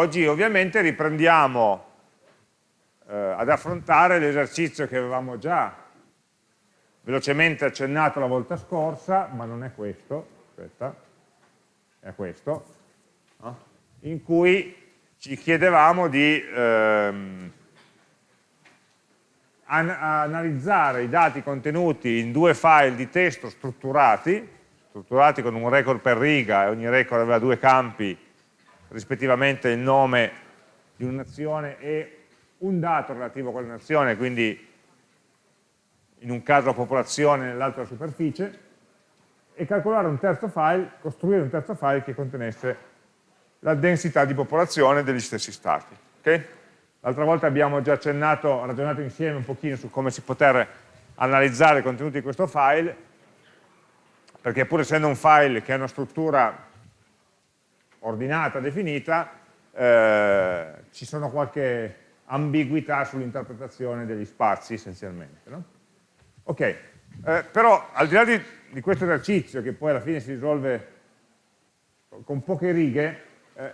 oggi ovviamente riprendiamo eh, ad affrontare l'esercizio che avevamo già velocemente accennato la volta scorsa, ma non è questo, aspetta, è questo, no? in cui ci chiedevamo di ehm, an analizzare i dati contenuti in due file di testo strutturati, strutturati con un record per riga e ogni record aveva due campi, rispettivamente il nome di un'azione e un dato relativo a quella nazione, quindi in un caso la popolazione, nell'altro la superficie, e calcolare un terzo file, costruire un terzo file che contenesse la densità di popolazione degli stessi stati. Okay? L'altra volta abbiamo già accennato, ragionato insieme un pochino su come si poter analizzare i contenuti di questo file, perché pur essendo un file che ha una struttura ordinata, definita, eh, ci sono qualche ambiguità sull'interpretazione degli spazi essenzialmente. No? Ok, eh, però al di là di, di, questo esercizio che poi alla fine si risolve con poche righe, eh,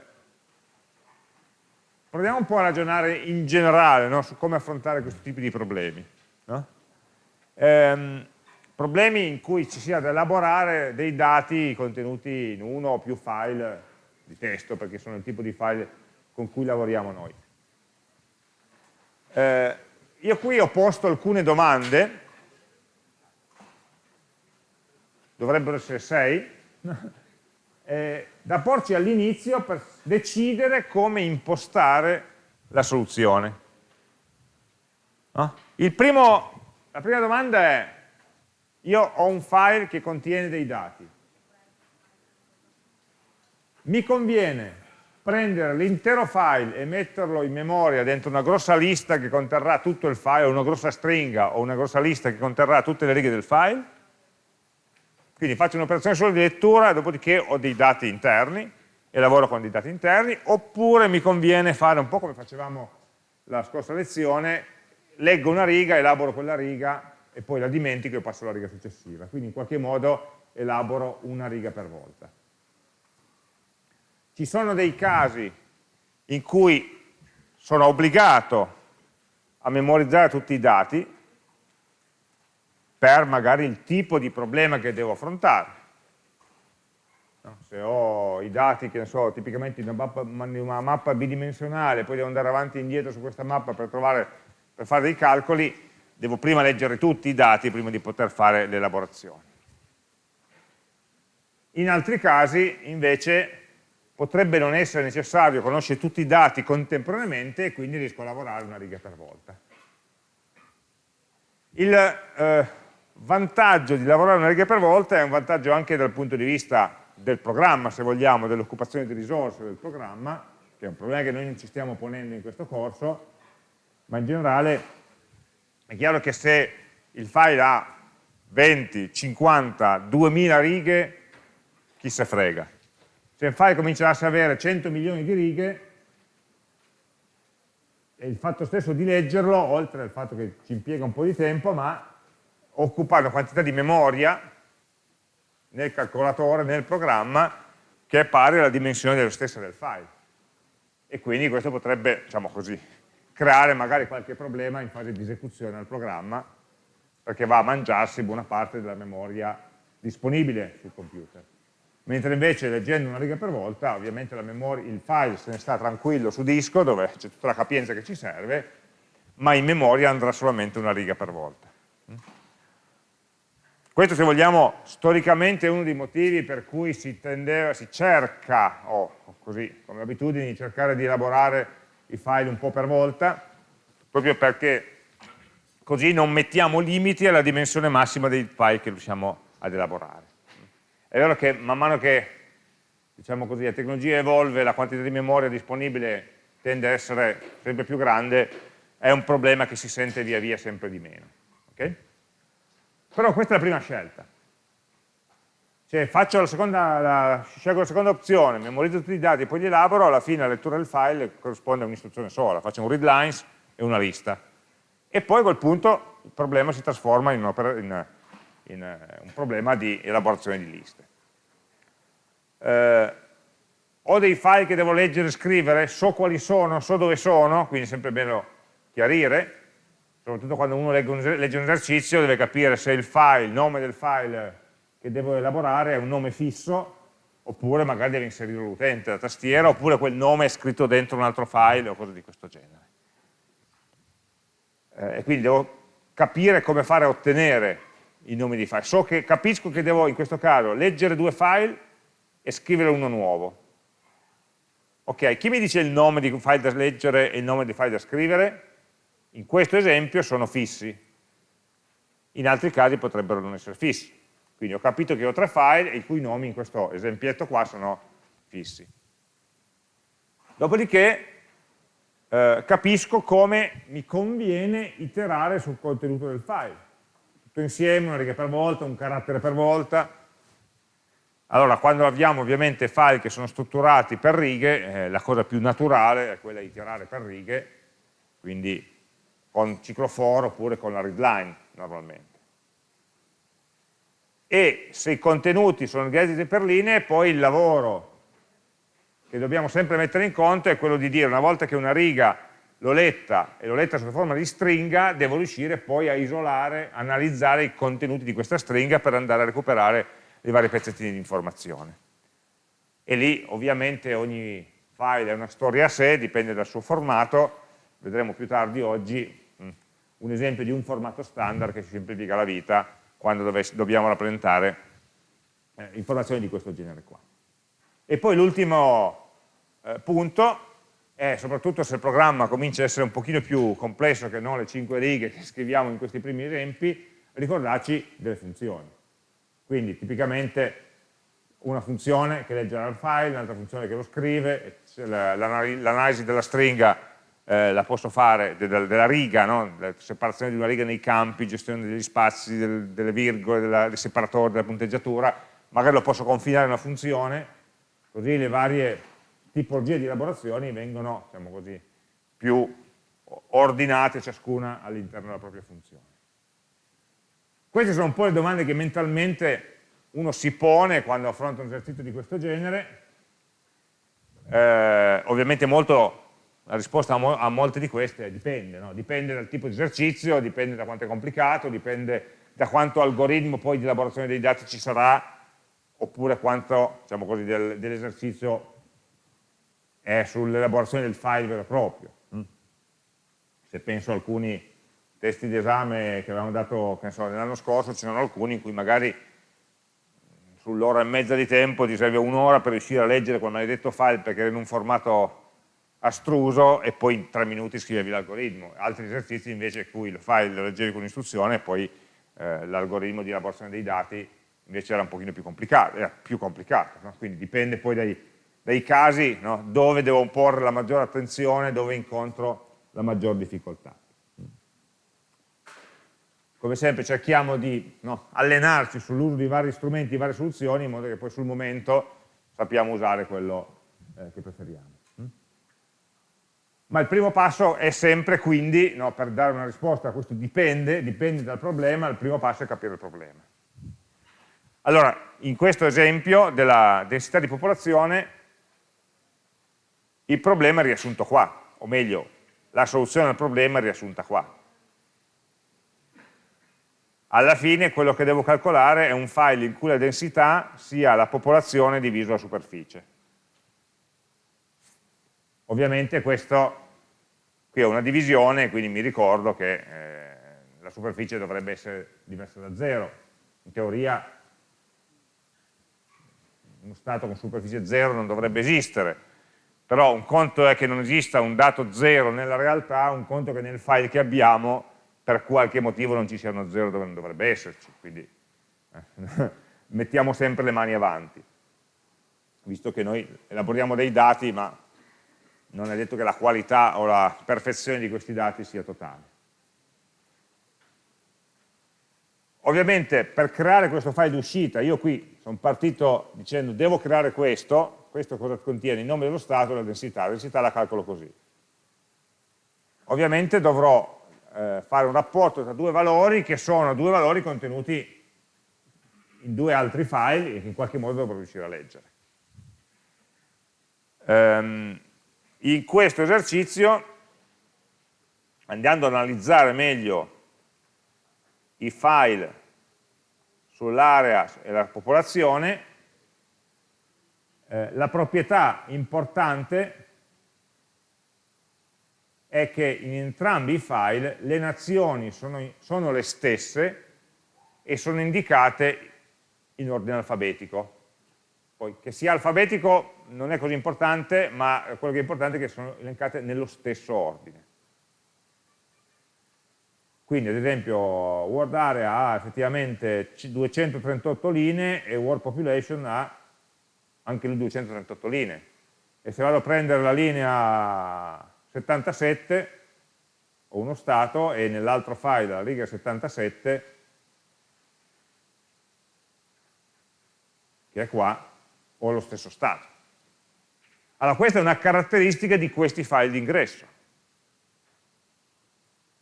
proviamo un po' a ragionare in generale no? su come affrontare questo tipo di problemi. No? Ehm, problemi in cui ci sia da elaborare dei dati contenuti in uno o più file di testo, perché sono il tipo di file con cui lavoriamo noi. Eh, io qui ho posto alcune domande, dovrebbero essere sei, eh, da porci all'inizio per decidere come impostare la soluzione. No? Primo, la prima domanda è, io ho un file che contiene dei dati, mi conviene prendere l'intero file e metterlo in memoria dentro una grossa lista che conterrà tutto il file, una grossa stringa, o una grossa lista che conterrà tutte le righe del file, quindi faccio un'operazione solo di lettura, dopodiché ho dei dati interni, e lavoro con dei dati interni, oppure mi conviene fare un po' come facevamo la scorsa lezione, leggo una riga, elaboro quella riga, e poi la dimentico e passo alla riga successiva. Quindi in qualche modo elaboro una riga per volta. Ci sono dei casi in cui sono obbligato a memorizzare tutti i dati per magari il tipo di problema che devo affrontare. Se ho i dati, che ne so, tipicamente in una una mappa bidimensionale, poi devo andare avanti e indietro su questa mappa per, trovare, per fare dei calcoli, devo prima leggere tutti i dati prima di poter fare l'elaborazione. In altri casi, invece, potrebbe non essere necessario conoscere tutti i dati contemporaneamente e quindi riesco a lavorare una riga per volta. Il eh, vantaggio di lavorare una riga per volta è un vantaggio anche dal punto di vista del programma, se vogliamo, dell'occupazione di risorse del programma, che è un problema che noi non ci stiamo ponendo in questo corso, ma in generale è chiaro che se il file ha 20, 50, 2000 righe, chi se frega se il file cominciasse ad avere 100 milioni di righe, e il fatto stesso di leggerlo, oltre al fatto che ci impiega un po' di tempo, ma occupa una quantità di memoria nel calcolatore, nel programma, che è pari alla dimensione dello stesso del file. E quindi questo potrebbe, diciamo così, creare magari qualche problema in fase di esecuzione al programma, perché va a mangiarsi buona parte della memoria disponibile sul computer mentre invece leggendo una riga per volta ovviamente memoria, il file se ne sta tranquillo su disco dove c'è tutta la capienza che ci serve ma in memoria andrà solamente una riga per volta. Questo se vogliamo storicamente è uno dei motivi per cui si, tendeva, si cerca o così come abitudine di cercare di elaborare i file un po' per volta proprio perché così non mettiamo limiti alla dimensione massima dei file che riusciamo ad elaborare è vero che man mano che diciamo così, la tecnologia evolve, la quantità di memoria disponibile tende a essere sempre più grande, è un problema che si sente via via sempre di meno. Okay? Però questa è la prima scelta. Cioè faccio la seconda, la, scelgo la seconda opzione, memorizzo tutti i dati e poi li elaboro, alla fine la lettura del file corrisponde a un'istruzione sola, faccio un read lines e una lista. E poi a quel punto il problema si trasforma in, in, in uh, un problema di elaborazione di liste. Eh, ho dei file che devo leggere e scrivere, so quali sono, so dove sono, quindi è sempre bene chiarire, soprattutto quando uno legge un, legge un esercizio deve capire se il file, il nome del file che devo elaborare è un nome fisso, oppure magari deve inserire l'utente, la tastiera, oppure quel nome è scritto dentro un altro file o cose di questo genere. Eh, e quindi devo capire come fare a ottenere i nomi di file. So che, capisco che devo, in questo caso, leggere due file e scrivere uno nuovo. Ok, chi mi dice il nome di file da leggere e il nome di file da scrivere? In questo esempio sono fissi. In altri casi potrebbero non essere fissi. Quindi ho capito che ho tre file i cui nomi in questo esempietto qua sono fissi. Dopodiché eh, capisco come mi conviene iterare sul contenuto del file. Tutto insieme, una riga per volta, un carattere per volta. Allora, quando abbiamo ovviamente file che sono strutturati per righe, eh, la cosa più naturale è quella di iterare per righe, quindi con ciclo for oppure con la readline normalmente e se i contenuti sono organizzati per linee, poi il lavoro che dobbiamo sempre mettere in conto è quello di dire una volta che una riga l'ho letta e l'ho letta sotto forma di stringa, devo riuscire poi a isolare, analizzare i contenuti di questa stringa per andare a recuperare i vari pezzettini di informazione. E lì ovviamente ogni file è una storia a sé, dipende dal suo formato, vedremo più tardi oggi mm, un esempio di un formato standard che ci semplifica la vita quando dobbiamo rappresentare eh, informazioni di questo genere qua. E poi l'ultimo eh, punto è soprattutto se il programma comincia a essere un pochino più complesso che non le cinque righe che scriviamo in questi primi esempi, ricordarci delle funzioni. Quindi tipicamente una funzione che leggerà il file, un'altra funzione che lo scrive, l'analisi della stringa eh, la posso fare della, della riga, no? la separazione di una riga nei campi, gestione degli spazi, del, delle virgole, della, del separatore, della punteggiatura, magari lo posso confinare in una funzione, così le varie tipologie di elaborazioni vengono, diciamo così, più ordinate ciascuna all'interno della propria funzione. Queste sono un po' le domande che mentalmente uno si pone quando affronta un esercizio di questo genere, eh, ovviamente molto la risposta a, mo a molte di queste dipende, no? dipende dal tipo di esercizio, dipende da quanto è complicato, dipende da quanto algoritmo poi di elaborazione dei dati ci sarà, oppure quanto diciamo dell'esercizio dell è sull'elaborazione del file vero e proprio. Mm. Se penso a alcuni testi di esame che avevamo dato so, l'anno scorso, ce ne sono alcuni in cui magari sull'ora e mezza di tempo ti serve un'ora per riuscire a leggere quel maledetto file perché era in un formato astruso e poi in tre minuti scrivevi l'algoritmo. Altri esercizi invece in cui lo fai, lo leggevi con un'istruzione e poi eh, l'algoritmo di elaborazione dei dati invece era un pochino più complicato, era più complicato, no? quindi dipende poi dai, dai casi no? dove devo porre la maggiore attenzione, dove incontro la maggior difficoltà. Come sempre cerchiamo di no, allenarci sull'uso di vari strumenti, di varie soluzioni, in modo che poi sul momento sappiamo usare quello eh, che preferiamo. Ma il primo passo è sempre quindi, no, per dare una risposta a questo dipende, dipende dal problema, il primo passo è capire il problema. Allora, in questo esempio della densità di popolazione, il problema è riassunto qua, o meglio, la soluzione al problema è riassunta qua. Alla fine quello che devo calcolare è un file in cui la densità sia la popolazione diviso la superficie. Ovviamente questo, qui è una divisione, quindi mi ricordo che eh, la superficie dovrebbe essere diversa da zero. In teoria uno stato con superficie zero non dovrebbe esistere, però un conto è che non esista un dato zero nella realtà, un conto è che nel file che abbiamo per qualche motivo non ci sia uno zero dove non dovrebbe esserci, quindi eh, mettiamo sempre le mani avanti, visto che noi elaboriamo dei dati ma non è detto che la qualità o la perfezione di questi dati sia totale. Ovviamente per creare questo file d'uscita, io qui sono partito dicendo devo creare questo, questo cosa contiene? Il nome dello stato e la densità, la densità la calcolo così. Ovviamente dovrò eh, fare un rapporto tra due valori che sono due valori contenuti in due altri file e che in qualche modo dovrò riuscire a leggere. ehm, in questo esercizio, andando ad analizzare meglio i file sull'area e la popolazione, eh, la proprietà importante è che in entrambi i file le nazioni sono, sono le stesse e sono indicate in ordine alfabetico. Poi che sia alfabetico non è così importante, ma quello che è importante è che sono elencate nello stesso ordine. Quindi ad esempio World Area ha effettivamente 238 linee e World Population ha anche le 238 linee. E se vado a prendere la linea 77 ho uno stato e nell'altro file la riga 77 che è qua ho lo stesso stato. Allora questa è una caratteristica di questi file d'ingresso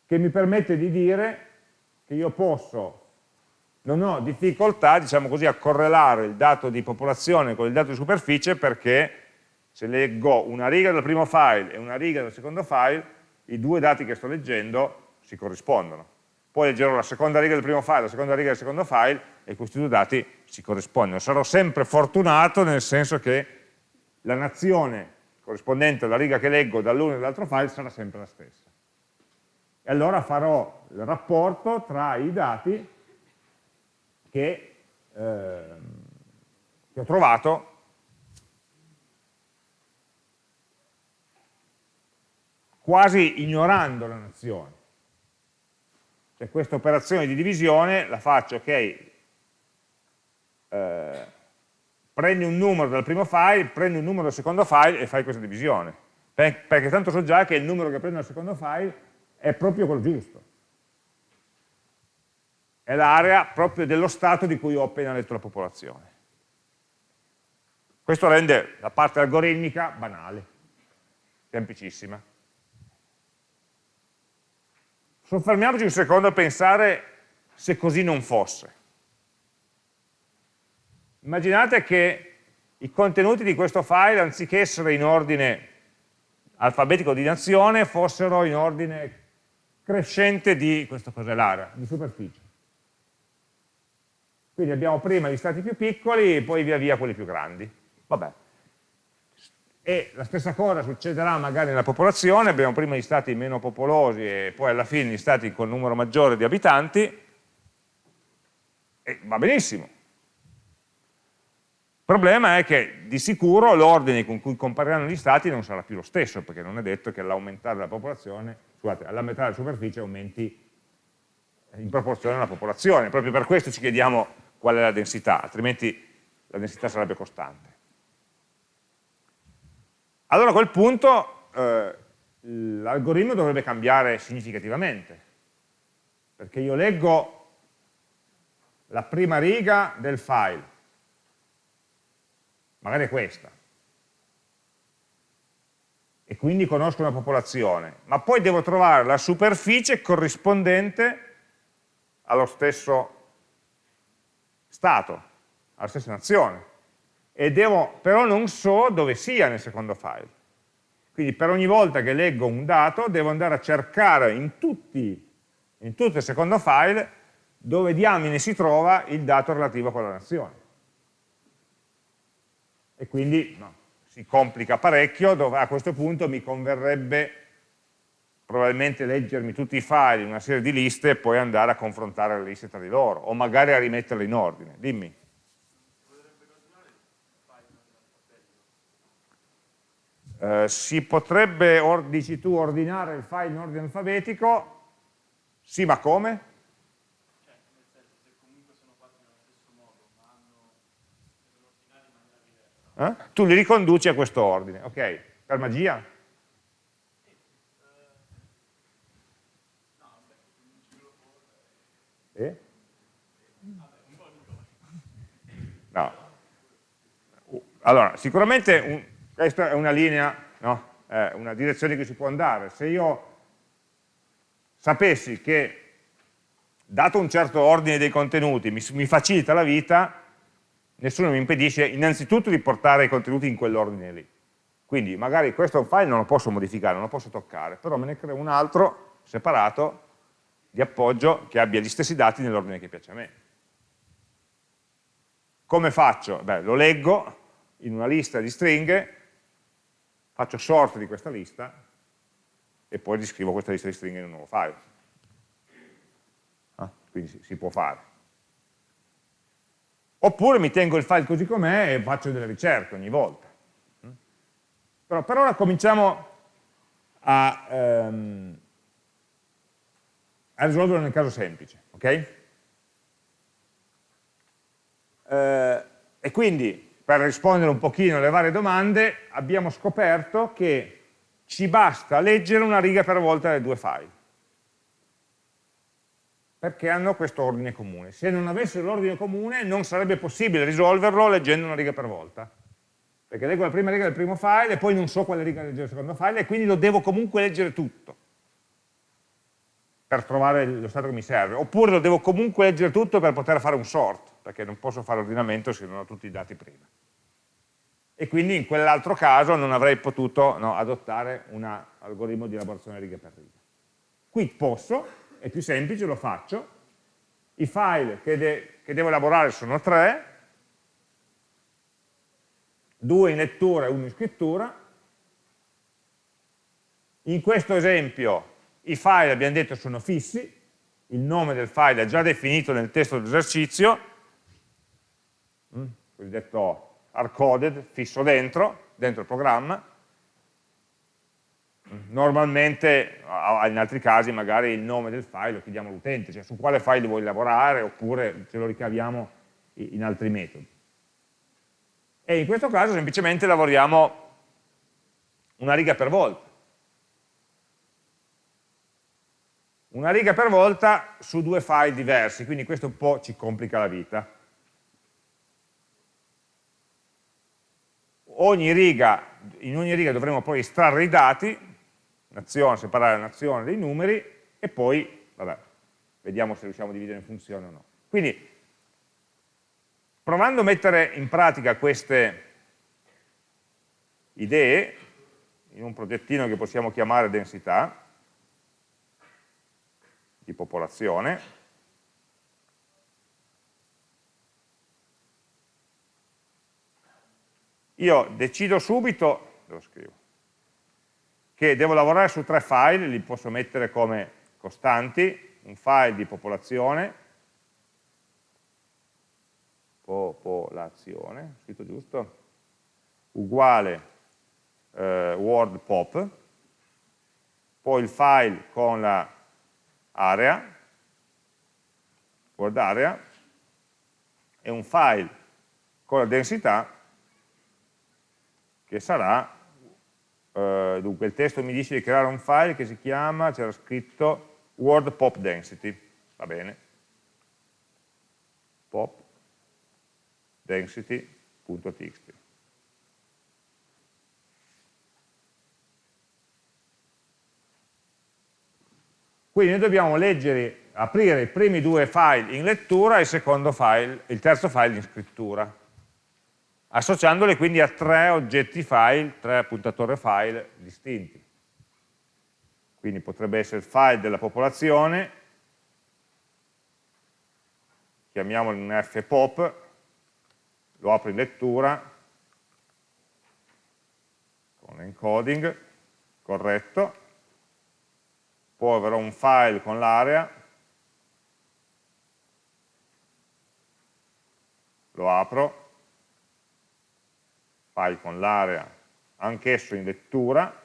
che mi permette di dire che io posso, non ho difficoltà, diciamo così, a correlare il dato di popolazione con il dato di superficie perché se leggo una riga del primo file e una riga del secondo file, i due dati che sto leggendo si corrispondono. Poi leggerò la seconda riga del primo file, la seconda riga del secondo file e questi due dati si corrispondono. Sarò sempre fortunato nel senso che la nazione corrispondente alla riga che leggo dall'uno e dall'altro file sarà sempre la stessa e allora farò il rapporto tra i dati che, eh, che ho trovato quasi ignorando la nazione. Cioè questa operazione di divisione la faccio, ok, eh, prendi un numero dal primo file, prendi un numero dal secondo file e fai questa divisione. Perché tanto so già che il numero che prendo dal secondo file è proprio quello giusto. È l'area proprio dello stato di cui ho appena letto la popolazione. Questo rende la parte algoritmica banale, semplicissima. Soffermiamoci un secondo a pensare se così non fosse. Immaginate che i contenuti di questo file, anziché essere in ordine alfabetico di nazione, fossero in ordine crescente di, questo cos'è l'area, di superficie. Quindi abbiamo prima gli stati più piccoli e poi via via quelli più grandi. Vabbè. E la stessa cosa succederà magari nella popolazione, abbiamo prima gli stati meno popolosi e poi alla fine gli stati con numero maggiore di abitanti, e va benissimo. Il problema è che di sicuro l'ordine con cui compariranno gli stati non sarà più lo stesso, perché non è detto che all'aumentare la popolazione, scusate, all'aumentare la superficie aumenti in proporzione alla popolazione. Proprio per questo ci chiediamo qual è la densità, altrimenti la densità sarebbe costante. Allora a quel punto eh, l'algoritmo dovrebbe cambiare significativamente, perché io leggo la prima riga del file, magari è questa, e quindi conosco una popolazione, ma poi devo trovare la superficie corrispondente allo stesso stato, alla stessa nazione, e devo, però non so dove sia nel secondo file. Quindi per ogni volta che leggo un dato devo andare a cercare in, tutti, in tutto il secondo file dove diamine si trova il dato relativo a quella nazione e quindi no, si complica parecchio, dove a questo punto mi converrebbe probabilmente leggermi tutti i file in una serie di liste e poi andare a confrontare le liste tra di loro, o magari a rimetterle in ordine. Dimmi. Uh, si potrebbe, dici tu, ordinare il file in ordine alfabetico? Sì, ma come? eh? tu li riconduci a questo ordine, ok? Per magia? Eh? No. Allora, sicuramente un, questa è una linea, no? è una direzione che si può andare. Se io sapessi che, dato un certo ordine dei contenuti, mi, mi facilita la vita, nessuno mi impedisce innanzitutto di portare i contenuti in quell'ordine lì. Quindi magari questo file non lo posso modificare, non lo posso toccare, però me ne creo un altro separato di appoggio che abbia gli stessi dati nell'ordine che piace a me. Come faccio? Beh, lo leggo in una lista di stringhe, faccio sort di questa lista e poi riscrivo questa lista di stringhe in un nuovo file. Ah, quindi si, può fare. Oppure mi tengo il file così com'è e faccio delle ricerche ogni volta. Però per ora cominciamo a, um, a risolverlo nel caso semplice. ok? Eh, e quindi per rispondere un pochino alle varie domande abbiamo scoperto che ci basta leggere una riga per volta dai due file. Perché hanno questo ordine comune. Se non avesse l'ordine comune non sarebbe possibile risolverlo leggendo una riga per volta, perché leggo la prima riga del primo file e poi non so quale riga leggere il secondo file e quindi lo devo comunque leggere tutto. Per trovare lo stato che mi serve, oppure lo devo comunque leggere tutto per poter fare un sort, perché non posso fare ordinamento se non ho tutti i dati prima. E quindi in quell'altro caso non avrei potuto no, adottare un algoritmo di elaborazione riga per riga. Qui posso, è più semplice, lo faccio, i file che, de che devo elaborare sono tre, due in lettura e uno in scrittura, in questo esempio i file, abbiamo detto, sono fissi, il nome del file è già definito nel testo dell'esercizio, cosiddetto hardcoded, fisso dentro, dentro il programma, normalmente in altri casi magari il nome del file lo chiediamo all'utente, cioè su quale file vuoi lavorare oppure ce lo ricaviamo in altri metodi. E in questo caso semplicemente lavoriamo una riga per volta. Una riga per volta su due file diversi, quindi questo un po' ci complica la vita. Ogni riga, in ogni riga dovremo poi estrarre i dati, nazione, separare la nazione dei numeri e poi, vabbè, vediamo se riusciamo a dividere in funzione o no. Quindi, provando a mettere in pratica queste idee in un progettino che possiamo chiamare densità, di popolazione, io decido subito, devo scrivere, che devo lavorare su tre file, li posso mettere come costanti, un file di popolazione, popolazione, scritto giusto, uguale eh, word pop, poi il file con la area, word area, e un file con la densità che sarà Uh, dunque il testo mi dice di creare un file che si chiama, c'era scritto word pop density, va bene, pop density.txt. Quindi noi dobbiamo leggere, aprire i primi due file in lettura e il, secondo file, il terzo file in scrittura associandole quindi a tre oggetti file, tre puntatori file distinti. Quindi potrebbe essere il file della popolazione, chiamiamolo un fpop, lo apro in lettura, con encoding, corretto, poi avrò un file con l'area, lo apro, file con l'area, anch'esso in lettura,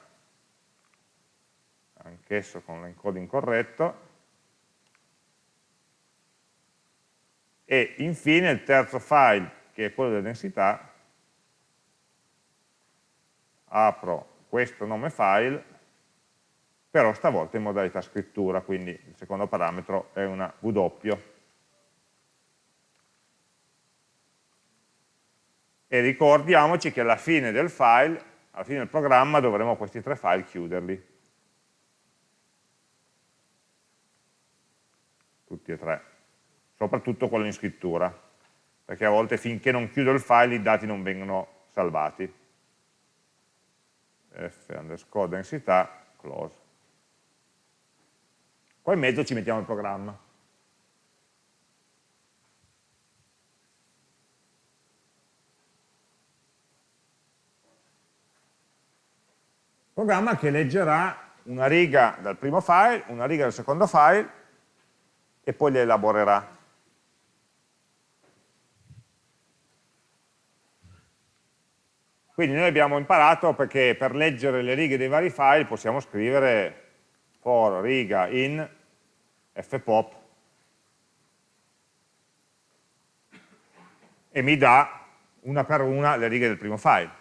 anch'esso con l'encoding corretto, e infine il terzo file, che è quello della densità, apro questo nome file, però stavolta in modalità scrittura, quindi il secondo parametro è una W. e ricordiamoci che alla fine del file, alla fine del programma dovremo questi tre file chiuderli. Tutti e tre, soprattutto quello in scrittura, perché a volte finché non chiudo il file i dati non vengono salvati. f underscore densità, close. Qua in mezzo ci mettiamo il programma. Programma che leggerà una riga dal primo file, una riga dal secondo file e poi le elaborerà. Quindi noi abbiamo imparato perché per leggere le righe dei vari file possiamo scrivere for riga in fpop e mi dà una per una le righe del primo file.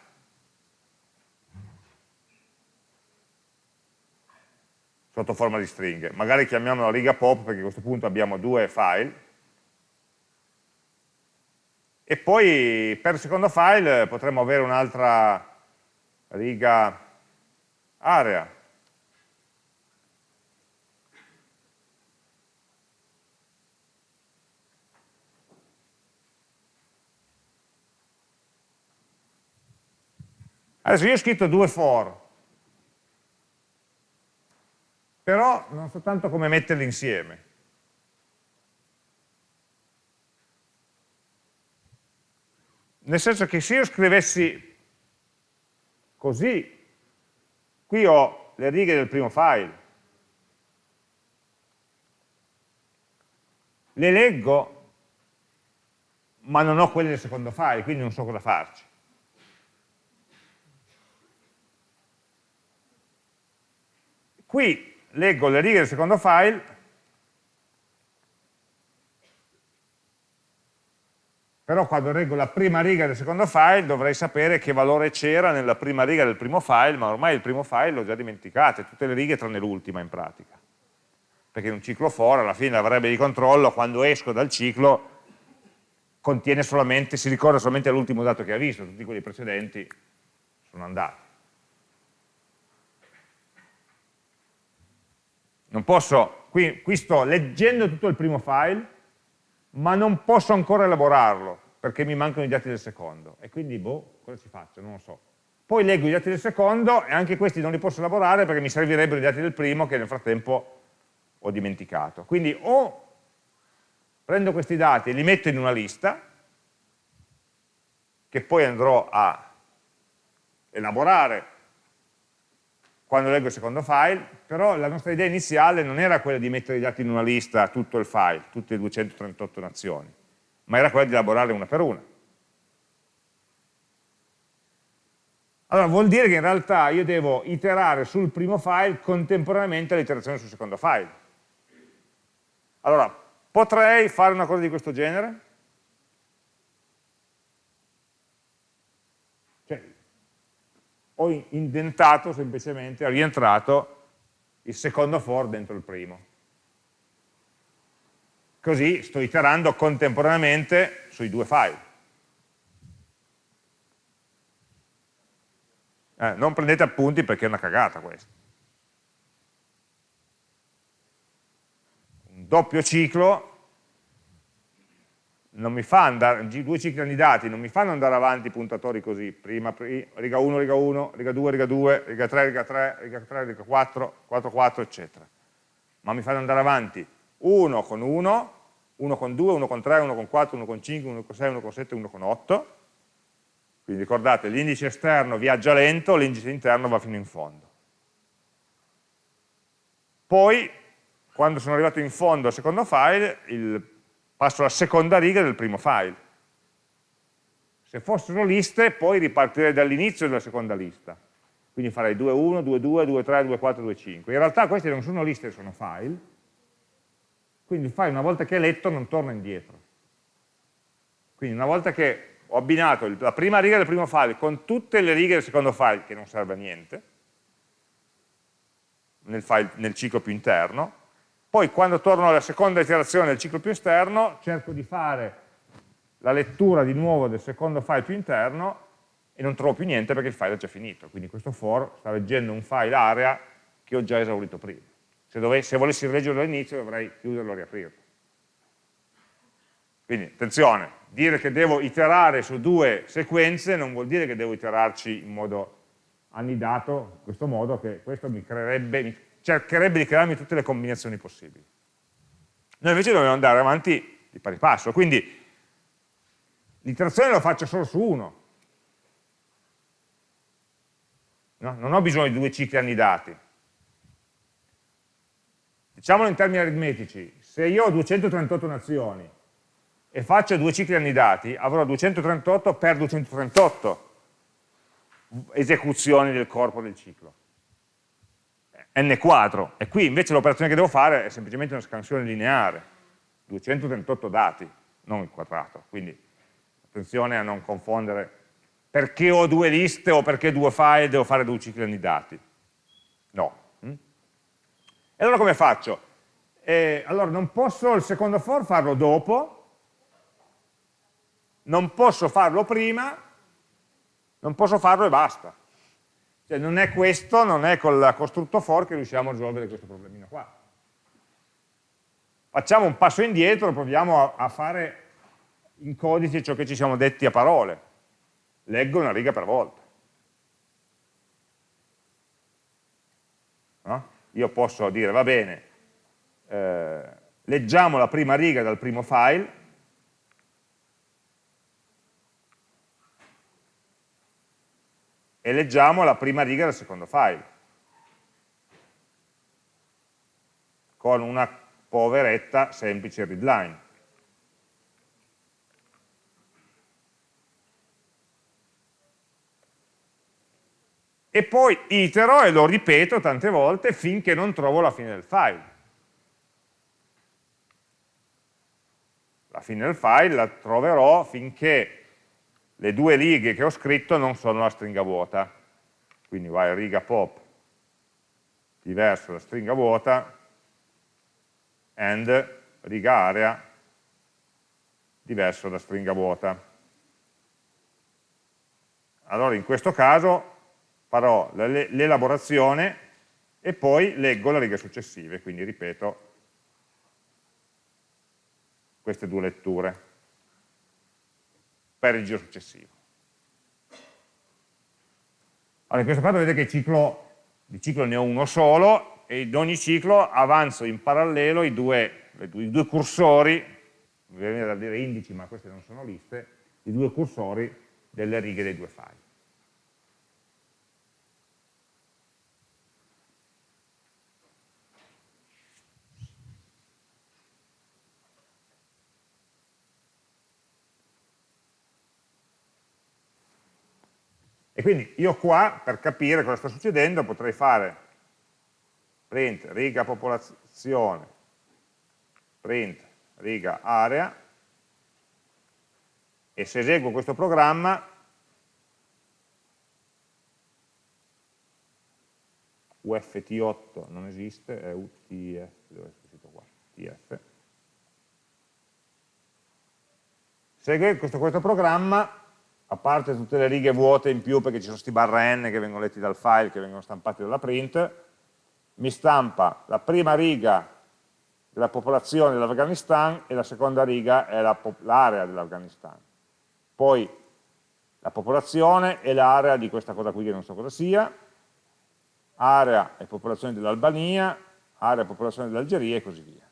Sotto forma di stringhe. Magari chiamiamola riga pop perché a questo punto abbiamo due file e poi per il secondo file potremmo avere un'altra riga area. Adesso io ho scritto due for, però non so tanto come metterli insieme. nel senso che se io scrivessi così, qui ho le righe del primo file, le leggo, ma non ho quelle del secondo file, quindi non so cosa farci. Qui leggo le righe del secondo file, però quando reggo la prima riga del secondo file dovrei sapere che valore c'era nella prima riga del primo file, ma ormai il primo file l'ho già dimenticato, tutte le righe tranne l'ultima in pratica. Perché in un ciclo for alla fine variabile di controllo, quando esco dal ciclo, contiene solamente, si ricorda solamente l'ultimo dato che ha visto, tutti quelli precedenti sono andati. Non posso, qui, qui sto leggendo tutto il primo file, ma non posso ancora elaborarlo, perché mi mancano i dati del secondo. E quindi, boh, cosa ci faccio? Non lo so. Poi leggo i dati del secondo e anche questi non li posso elaborare perché mi servirebbero i dati del primo che nel frattempo ho dimenticato. Quindi o prendo questi dati e li metto in una lista, che poi andrò a elaborare quando leggo il secondo file, però la nostra idea iniziale non era quella di mettere i dati in una lista, tutto il file, tutte le 238 nazioni, ma era quella di elaborarle una per una. Allora vuol dire che in realtà io devo iterare sul primo file contemporaneamente all'iterazione sul secondo file. Allora, potrei fare una cosa di questo genere? Ho indentato semplicemente, ho rientrato il secondo for dentro il primo. Così sto iterando contemporaneamente sui due file. Eh, non prendete appunti perché è una cagata questa. Un doppio ciclo non mi fa andare, due cicli candidati non mi fanno andare avanti puntatori così, prima, riga 1, riga 1, riga 2, riga 2, riga 3, riga 3, riga 3, riga 4, 4, 4, eccetera. Ma mi fanno andare avanti 1 con 1, 1 con 2, 1 con 3, 1 con 4, 1 con 5, 1 con 6, 1 con 7, 1 con 8. Quindi ricordate, l'indice esterno viaggia lento, l'indice interno va fino in fondo. Poi, quando sono arrivato in fondo al secondo file, il passo alla seconda riga del primo file. Se fossero liste, poi ripartirei dall'inizio della seconda lista. Quindi farei 2.1, 2.2, 2.3, 2.4, 2.5. In realtà queste non sono liste, sono file. Quindi il file una volta che è letto non torna indietro. Quindi una volta che ho abbinato la prima riga del primo file con tutte le righe del secondo file, che non serve a niente, nel, file, nel ciclo più interno, poi quando torno alla seconda iterazione del ciclo più esterno, cerco di fare la lettura di nuovo del secondo file più interno e non trovo più niente perché il file è già finito. Quindi questo for sta leggendo un file area che ho già esaurito prima. Se, dovessi, se volessi rileggerlo all'inizio dovrei chiuderlo e riaprirlo. Quindi attenzione, dire che devo iterare su due sequenze non vuol dire che devo iterarci in modo annidato in questo modo che questo mi creerebbe, mi cercherebbe di crearmi tutte le combinazioni possibili. Noi invece dobbiamo andare avanti di pari passo, quindi l'iterazione lo faccio solo su uno. No? Non ho bisogno di due cicli annidati. Diciamolo in termini aritmetici, se io ho 238 nazioni e faccio due cicli annidati, avrò 238 per 238 esecuzioni del corpo del ciclo n quadro, e qui invece l'operazione che devo fare è semplicemente una scansione lineare, 238 dati, non il quadrato, quindi attenzione a non confondere perché ho due liste o perché due file devo fare due cicli annidati, no. Mm? E allora come faccio? Eh, allora non posso il secondo for farlo dopo, non posso farlo prima, non posso farlo e basta. Cioè non è questo, non è con la costrutto for che riusciamo a risolvere questo problemino qua. Facciamo un passo indietro, proviamo a, a fare in codice ciò che ci siamo detti a parole. Leggo una riga per volta. No? Io posso dire, va bene, eh, leggiamo la prima riga dal primo file, e leggiamo la prima riga del secondo file con una poveretta semplice readline. E poi itero e lo ripeto tante volte finché non trovo la fine del file. La fine del file la troverò finché le due righe che ho scritto non sono la stringa vuota, quindi vai riga pop diverso da stringa vuota and riga area diverso da stringa vuota. Allora in questo caso farò l'elaborazione e poi leggo le righe successive, quindi ripeto queste due letture per il giro successivo. Allora, in questo caso vedete che ciclo, di ciclo ne ho uno solo e in ogni ciclo avanzo in parallelo i due, i due cursori, mi viene da dire indici ma queste non sono liste, i due cursori delle righe dei due file. E quindi io qua, per capire cosa sta succedendo, potrei fare print riga popolazione, print riga area, e se eseguo questo programma, UFT8 non esiste, è UTF, dove è scritto qua? TF. Se eseguo questo, questo programma, a parte tutte le righe vuote in più perché ci sono questi barra n che vengono letti dal file, che vengono stampati dalla print, mi stampa la prima riga della popolazione dell'Afghanistan e la seconda riga è l'area dell'Afghanistan. Poi la popolazione e l'area di questa cosa qui che non so cosa sia, area e popolazione dell'Albania, area e popolazione dell'Algeria e così via.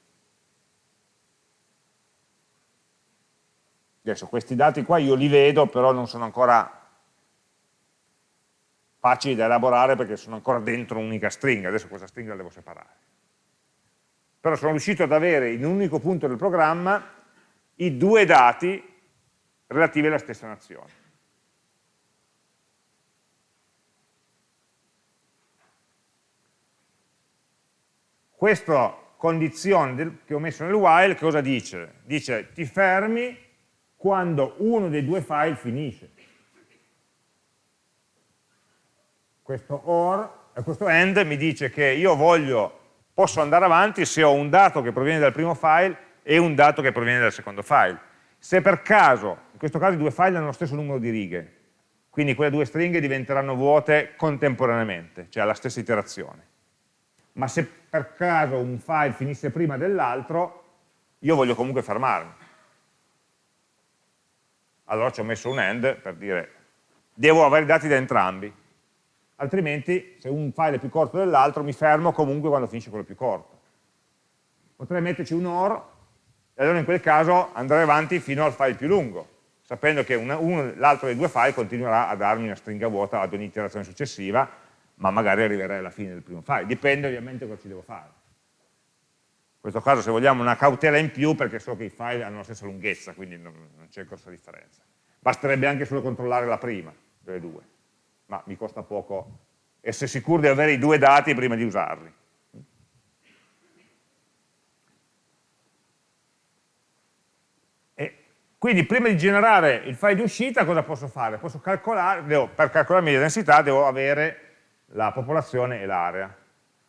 Adesso questi dati qua io li vedo, però non sono ancora facili da elaborare perché sono ancora dentro un'unica stringa, adesso questa stringa la devo separare. Però sono riuscito ad avere in un unico punto del programma i due dati relativi alla stessa nazione. Questa condizione che ho messo nel while cosa dice? Dice ti fermi quando uno dei due file finisce. Questo or, eh, questo end mi dice che io voglio, posso andare avanti se ho un dato che proviene dal primo file e un dato che proviene dal secondo file. Se per caso, in questo caso i due file hanno lo stesso numero di righe, quindi quelle due stringhe diventeranno vuote contemporaneamente, cioè alla stessa iterazione. Ma se per caso un file finisse prima dell'altro, io voglio comunque fermarmi allora ci ho messo un AND per dire devo avere i dati da entrambi. altrimenti se un file è più corto dell'altro mi fermo comunque quando finisce quello più corto. Potrei metterci un OR e allora in quel caso andrei avanti fino al file più lungo, sapendo che l'altro dei due file continuerà a darmi una stringa vuota ad ogni iterazione successiva, ma magari arriverei alla fine del primo file, dipende ovviamente cosa ci devo fare. In questo caso se vogliamo una cautela in più perché so che i file hanno la stessa lunghezza, quindi non, non c'è grossa differenza. Basterebbe anche solo controllare la prima delle due, ma mi costa poco essere sicuro di avere i due dati prima di usarli. Quindi prima di generare il file di uscita cosa posso fare? Posso calcolare, devo, per calcolarmi la densità devo avere la popolazione e l'area.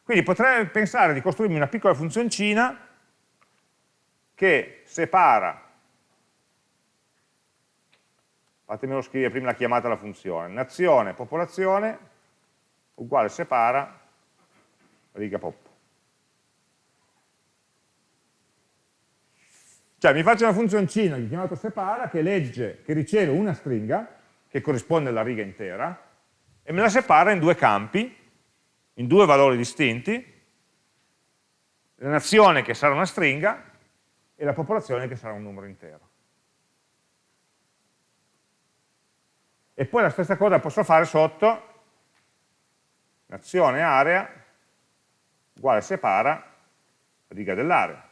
Quindi potrei pensare di costruirmi una piccola funzioncina che separa, fatemelo scrivere prima la chiamata alla funzione, nazione, popolazione, uguale separa, riga pop. Cioè mi faccio una funzioncina che chiamato separa che legge, che riceve una stringa che corrisponde alla riga intera e me la separa in due campi, in due valori distinti, la nazione che sarà una stringa e la popolazione che sarà un numero intero. E poi la stessa cosa posso fare sotto nazione area uguale separa riga dell'area.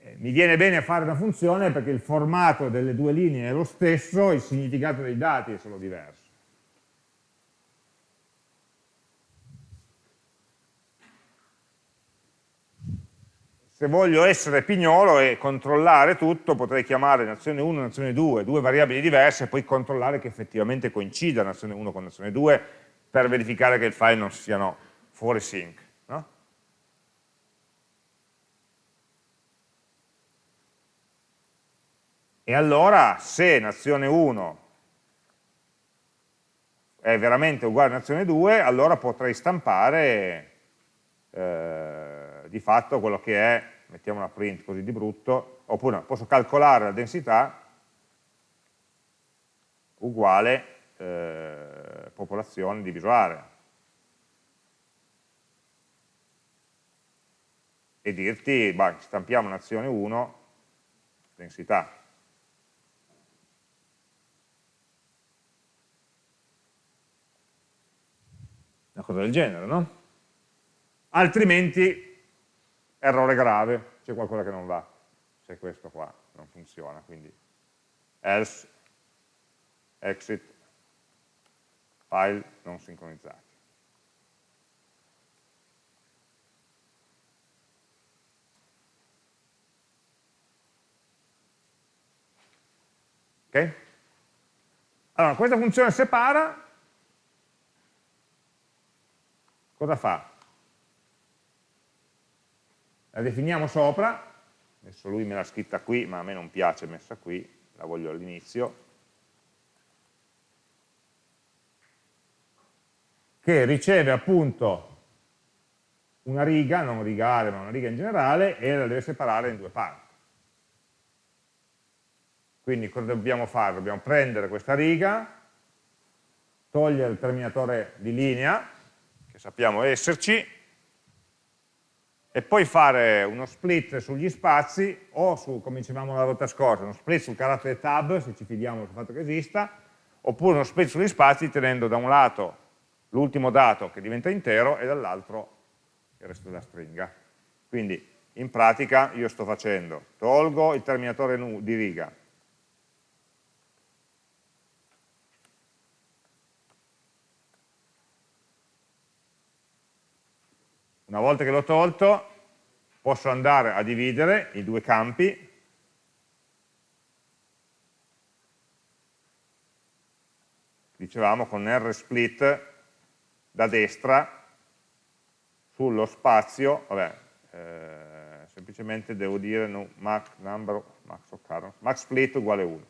Eh, mi viene bene fare una funzione perché il formato delle due linee è lo stesso, il significato dei dati è solo diverso. Se voglio essere pignolo e controllare tutto, potrei chiamare nazione 1 e nazione 2, due variabili diverse, e poi controllare che effettivamente coincida nazione 1 con nazione 2 per verificare che il file non siano fuori sync. E allora se nazione 1 è veramente uguale a nazione 2, allora potrei stampare eh, di fatto quello che è, mettiamo una print così di brutto, oppure posso calcolare la densità uguale eh, popolazione diviso area. E dirti, bah, stampiamo nazione 1, densità. una cosa del genere, no? Altrimenti, errore grave, c'è qualcosa che non va, se questo qua non funziona, quindi else, exit, file non sincronizzati. Ok? Allora, questa funzione separa cosa fa? La definiamo sopra, adesso lui me l'ha scritta qui, ma a me non piace messa qui, la voglio all'inizio, che riceve appunto una riga, non rigare ma una riga in generale, e la deve separare in due parti. Quindi cosa dobbiamo fare? Dobbiamo prendere questa riga, togliere il terminatore di linea, che sappiamo esserci, e poi fare uno split sugli spazi, o su, come dicevamo la volta scorsa, uno split sul carattere tab, se ci fidiamo del fatto che esista, oppure uno split sugli spazi tenendo da un lato l'ultimo dato che diventa intero e dall'altro il resto della stringa. Quindi in pratica io sto facendo, tolgo il terminatore di riga, Una volta che l'ho tolto, posso andare a dividere i due campi. Dicevamo con R split da destra sullo spazio, vabbè, eh, semplicemente devo dire no, max, number, max, occurrence, max split uguale 1.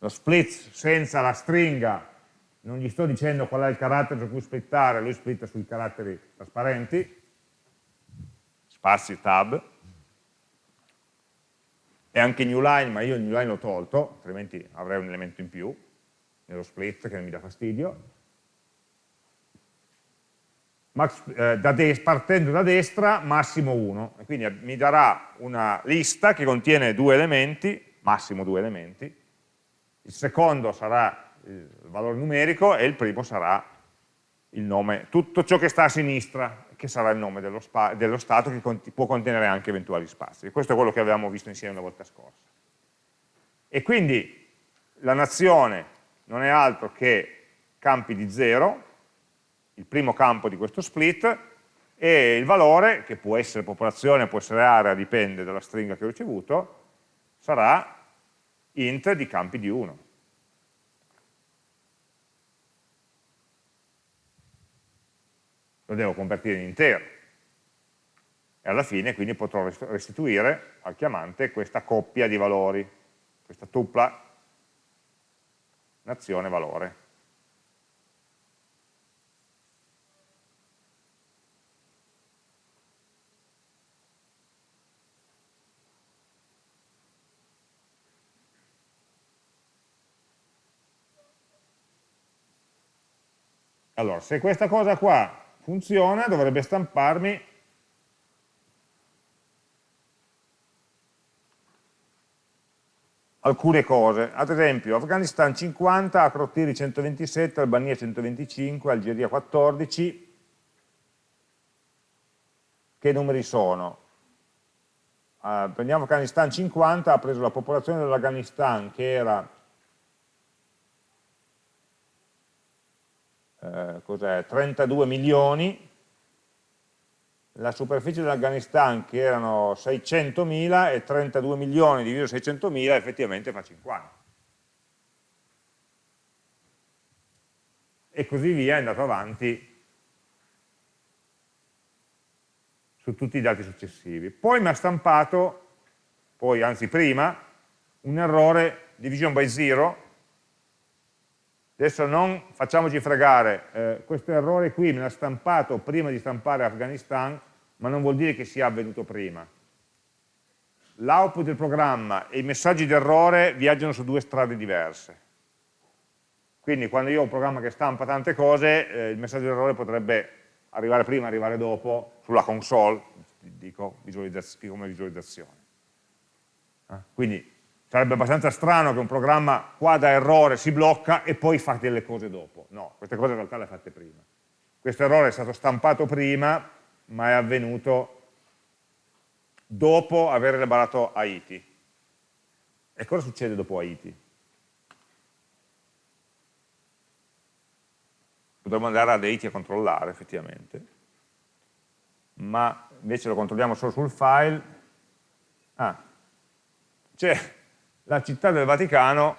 Lo split senza la stringa non gli sto dicendo qual è il carattere su cui splittare, lui splitta sui caratteri trasparenti, spazi tab, e anche newline, ma io il newline l'ho tolto, altrimenti avrei un elemento in più, nello split che mi dà fastidio, max, eh, da partendo da destra massimo 1, e quindi mi darà una lista che contiene due elementi, massimo due elementi, il secondo sarà il valore numerico e il primo sarà il nome, tutto ciò che sta a sinistra, che sarà il nome dello, dello stato che cont può contenere anche eventuali spazi. Questo è quello che avevamo visto insieme la volta scorsa. E quindi la nazione non è altro che campi di 0, il primo campo di questo split, e il valore, che può essere popolazione, può essere area, dipende dalla stringa che ho ricevuto, sarà int di campi di 1. Lo devo convertire in intero. E alla fine quindi potrò restituire al chiamante questa coppia di valori, questa tupla nazione valore. Allora, se questa cosa qua funziona, dovrebbe stamparmi. Alcune cose, ad esempio Afghanistan 50, Akrotiri 127, Albania 125, Algeria 14, che numeri sono? Uh, prendiamo Afghanistan 50, ha preso la popolazione dell'Afghanistan che era eh, 32 milioni, la superficie dell'Afghanistan che erano 600.000 e 32 milioni diviso 600.000 effettivamente fa 50. E così via è andato avanti su tutti i dati successivi. Poi mi ha stampato, poi anzi prima, un errore division by zero Adesso non facciamoci fregare, eh, questo errore qui me l'ha stampato prima di stampare Afghanistan, ma non vuol dire che sia avvenuto prima. L'output del programma e i messaggi d'errore viaggiano su due strade diverse. Quindi quando io ho un programma che stampa tante cose, eh, il messaggio d'errore potrebbe arrivare prima, arrivare dopo, sulla console, dico visualizz come visualizzazione. Eh? Quindi Sarebbe abbastanza strano che un programma qua da errore si blocca e poi fa delle cose dopo. No, queste cose in realtà le ha fatte prima. Questo errore è stato stampato prima, ma è avvenuto dopo aver elaborato Haiti. E cosa succede dopo Haiti? Potremmo andare ad Haiti a controllare effettivamente, ma invece lo controlliamo solo sul file. Ah, c'è la città del Vaticano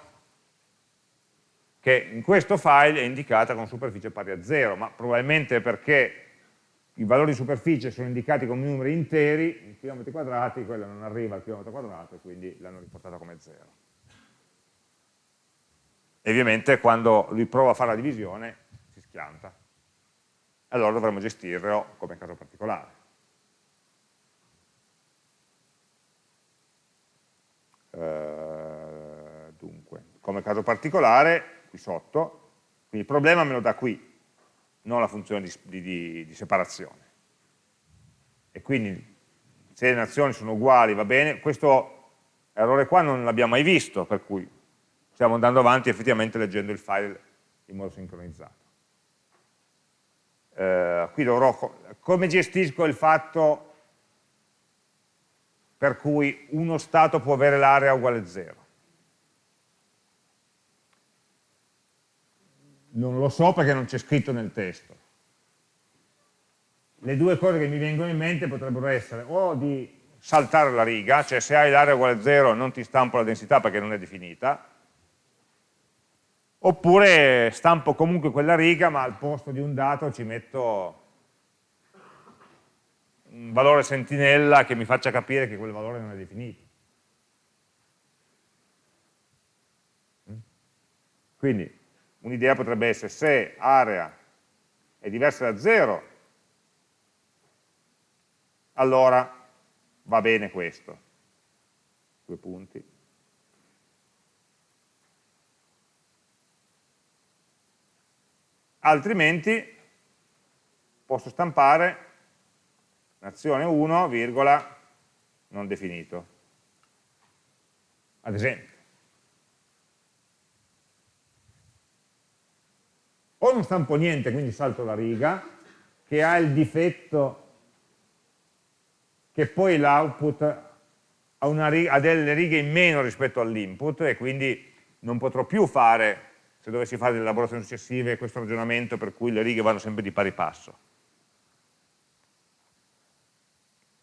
che in questo file è indicata con superficie pari a 0, ma probabilmente perché i valori di superficie sono indicati come numeri interi, in chilometri quadrati, quello non arriva al chilometro quadrato, quindi l'hanno riportata come 0. E ovviamente quando lui prova a fare la divisione si schianta. Allora dovremmo gestirlo come caso particolare. Eh, come caso particolare, qui sotto, quindi il problema me lo dà qui, non la funzione di, di, di separazione. E quindi se le nazioni sono uguali va bene, questo errore qua non l'abbiamo mai visto, per cui stiamo andando avanti effettivamente leggendo il file in modo sincronizzato. Eh, qui dovrò, come gestisco il fatto per cui uno stato può avere l'area uguale a 0. Non lo so perché non c'è scritto nel testo. Le due cose che mi vengono in mente potrebbero essere o di saltare la riga, cioè se hai l'area uguale a 0 non ti stampo la densità perché non è definita, oppure stampo comunque quella riga ma al posto di un dato ci metto un valore sentinella che mi faccia capire che quel valore non è definito. Mm? Quindi un'idea potrebbe essere se area è diversa da 0, allora va bene questo. Due punti. altrimenti posso stampare nazione 1, virgola, non definito. Ad esempio. O non stampo niente, quindi salto la riga, che ha il difetto che poi l'output ha, ha, delle righe in meno rispetto all'input e quindi non potrò più fare, se dovessi fare delle elaborazioni successive, questo ragionamento per cui le righe vanno sempre di pari passo.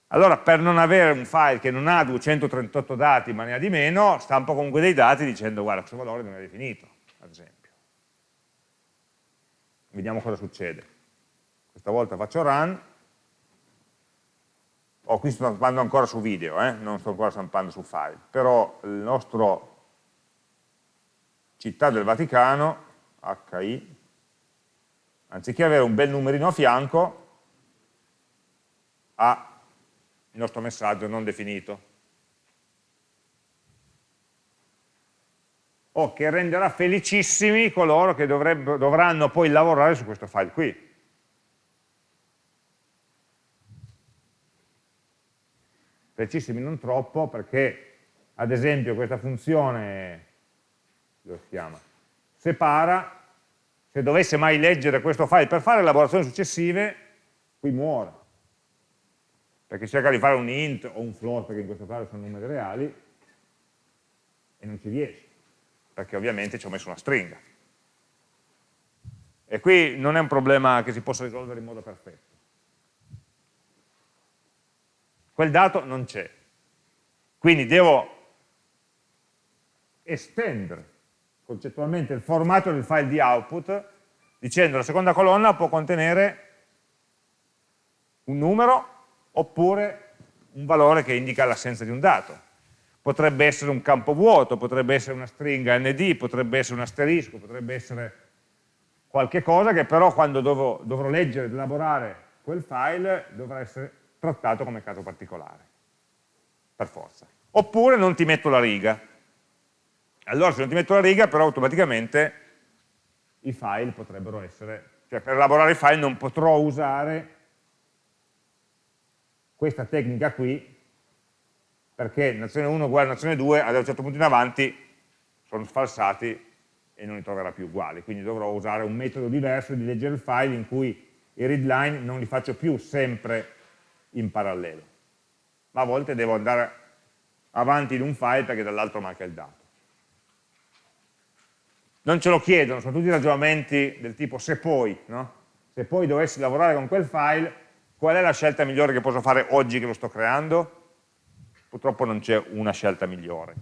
Allora per non avere un file che non ha 238 dati ma ne ha di meno, stampo comunque dei dati dicendo guarda questo valore non è definito, ad esempio. Vediamo cosa succede. Questa volta faccio run, oh, qui sto stampando ancora su video, eh? non sto ancora stampando su file, però il nostro città del Vaticano, HI, anziché avere un bel numerino a fianco, ha il nostro messaggio non definito. O che renderà felicissimi coloro che dovranno poi lavorare su questo file qui. Felicissimi non troppo perché ad esempio questa funzione si chiama, separa, se dovesse mai leggere questo file per fare elaborazioni successive, qui muore. Perché cerca di fare un int o un float, perché in questo caso sono numeri reali, e non ci riesce, perché ovviamente ci ho messo una stringa. E qui non è un problema che si possa risolvere in modo perfetto. Quel dato non c'è. Quindi devo estendere concettualmente il formato del file di output dicendo la seconda colonna può contenere un numero oppure un valore che indica l'assenza di un dato. Potrebbe essere un campo vuoto, potrebbe essere una stringa nd, potrebbe essere un asterisco, potrebbe essere qualche cosa che però quando dovrò, dovrò leggere ed elaborare quel file dovrà essere trattato come caso particolare, per forza. Oppure non ti metto la riga. Allora se non ti metto la riga però automaticamente i file potrebbero essere, cioè per elaborare i file non potrò usare questa tecnica qui, perché nazione 1 uguale nazione 2, ad un certo punto in avanti sono sfalsati e non li troverà più uguali, quindi dovrò usare un metodo diverso di leggere il file in cui i readline non li faccio più sempre in parallelo, ma a volte devo andare avanti in un file perché dall'altro manca il dato. Non ce lo chiedono, sono tutti ragionamenti del tipo se poi, no? se poi dovessi lavorare con quel file Qual è la scelta migliore che posso fare oggi che lo sto creando? Purtroppo non c'è una scelta migliore.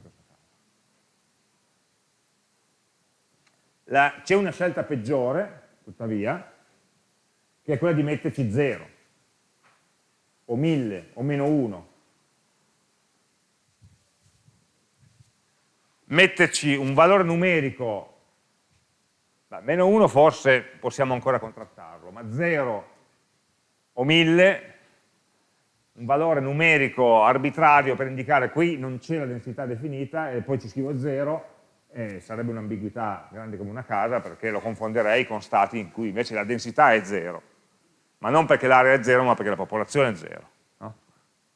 C'è una scelta peggiore, tuttavia, che è quella di metterci 0, o 1000, o meno 1. Metterci un valore numerico, beh, meno 1 forse possiamo ancora contrattarlo, ma 0 o 1000, un valore numerico arbitrario per indicare qui non c'è la densità definita e poi ci scrivo 0, eh, sarebbe un'ambiguità grande come una casa perché lo confonderei con stati in cui invece la densità è 0, ma non perché l'area è 0 ma perché la popolazione è 0. No?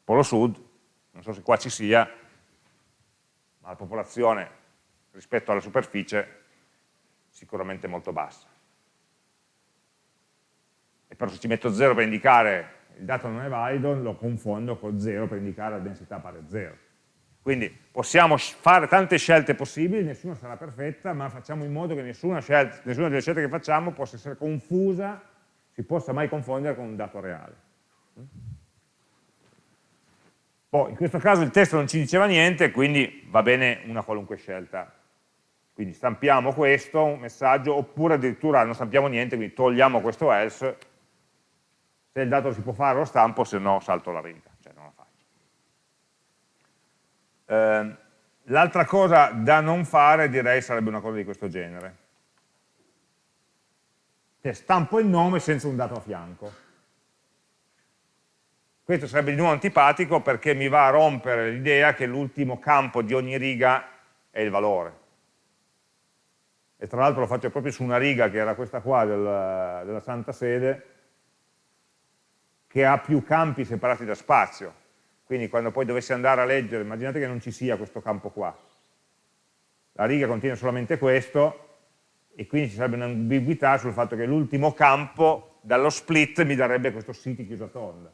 Polo sud, non so se qua ci sia, ma la popolazione rispetto alla superficie sicuramente molto bassa e però se ci metto 0 per indicare il dato non è valido, lo confondo con 0 per indicare la densità pari a 0. Quindi possiamo fare tante scelte possibili, nessuna sarà perfetta, ma facciamo in modo che nessuna, scelta, nessuna delle scelte che facciamo possa essere confusa, si possa mai confondere con un dato reale. Poi in questo caso il testo non ci diceva niente, quindi va bene una qualunque scelta. Quindi stampiamo questo, messaggio, oppure addirittura non stampiamo niente, quindi togliamo questo else se il dato si può fare lo stampo, se no salto la riga, cioè non la faccio. Eh, L'altra cosa da non fare direi sarebbe una cosa di questo genere. Cioè stampo il nome senza un dato a fianco. Questo sarebbe di nuovo antipatico perché mi va a rompere l'idea che l'ultimo campo di ogni riga è il valore. e tra l'altro lo faccio proprio su una riga che era questa qua del, della Santa Sede, che ha più campi separati da spazio. Quindi quando poi dovessi andare a leggere, immaginate che non ci sia questo campo qua. La riga contiene solamente questo, e quindi ci sarebbe un'ambiguità sul fatto che l'ultimo campo dallo split mi darebbe questo city chiuso a tonda.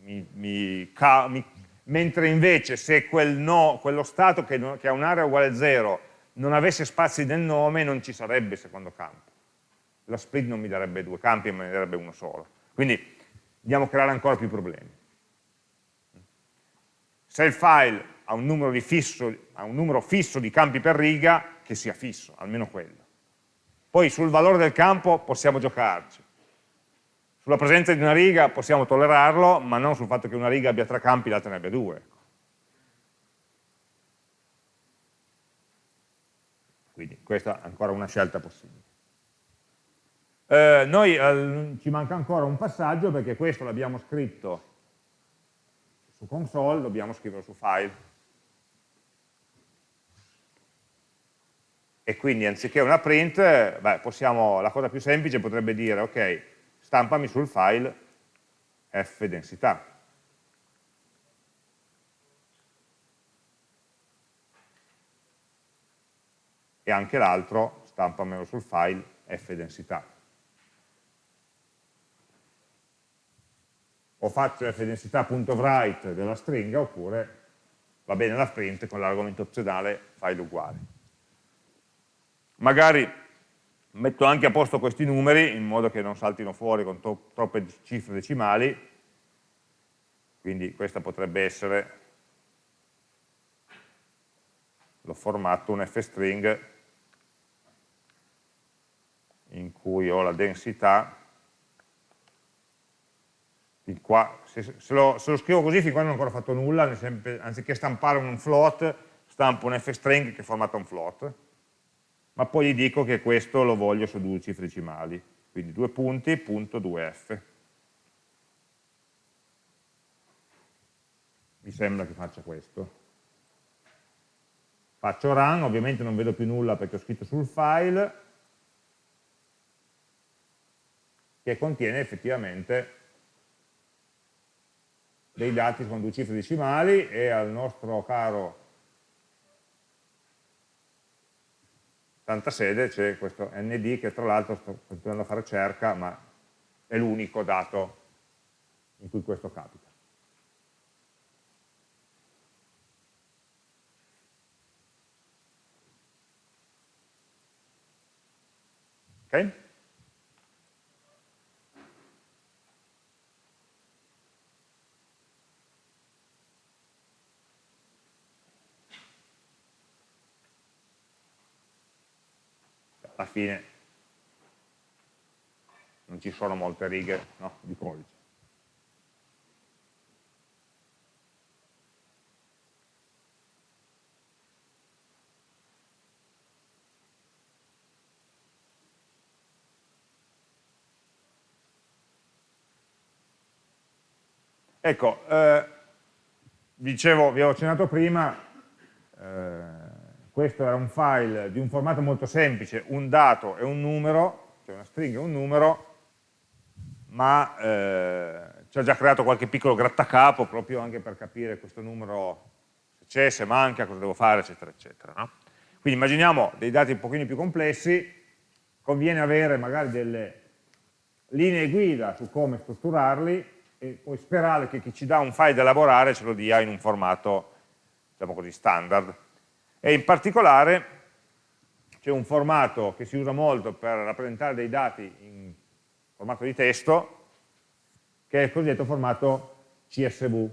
Mi, mi, mi, mentre invece se quel no, quello stato che, no, che ha un'area uguale a 0 non avesse spazi nel nome non ci sarebbe il secondo campo. La split non mi darebbe due campi, ma mi darebbe uno solo. Quindi andiamo a creare ancora più problemi. Se il file ha un, fisso, ha un numero fisso di campi per riga, che sia fisso, almeno quello. Poi sul valore del campo possiamo giocarci. Sulla presenza di una riga possiamo tollerarlo, ma non sul fatto che una riga abbia tre campi e l'altra ne abbia due. Quindi questa è ancora una scelta possibile. Eh, noi eh, ci manca ancora un passaggio perché questo l'abbiamo scritto su console, dobbiamo scriverlo su file. e quindi anziché una print, beh, possiamo, la cosa più semplice potrebbe dire, ok, stampami sul file f densità. E anche l'altro, stampamelo sul file f densità. O faccio f densità.write della stringa, oppure va bene la print con l'argomento opzionale file uguale. Magari metto anche a posto questi numeri in modo che non saltino fuori con troppe cifre decimali, quindi questa potrebbe essere, l'ho formato un f-string in cui ho la densità, qua, se, se, lo, se, lo, scrivo così fin qua non ho ancora fatto nulla, anziché stampare un float, stampo un f-string che è formato un float, ma poi gli dico che questo lo voglio su due cifre decimali, quindi due punti, punto 2f. Mi sembra che faccia questo. Faccio run, ovviamente non vedo più nulla perché ho scritto sul file, che contiene effettivamente dei dati con due cifre decimali e al nostro caro tanta sede c'è questo nd che tra l'altro sto continuando a fare cerca, ma è l'unico dato in cui questo capita. Ok? Alla fine non ci sono molte righe no, di codice. Ecco, eh, dicevo, vi avevo accennato prima, eh, questo era un file di un formato molto semplice, un dato e un numero, cioè una stringa e un numero, ma eh, ci ha già creato qualche piccolo grattacapo proprio anche per capire questo numero se c'è, se manca, cosa devo fare, eccetera, eccetera. No? Quindi immaginiamo dei dati un pochino più complessi, conviene avere magari delle linee guida su come strutturarli e poi sperare che chi ci dà un file da elaborare ce lo dia in un formato, diciamo così, standard e in particolare c'è un formato che si usa molto per rappresentare dei dati in formato di testo che è il cosiddetto formato CSV.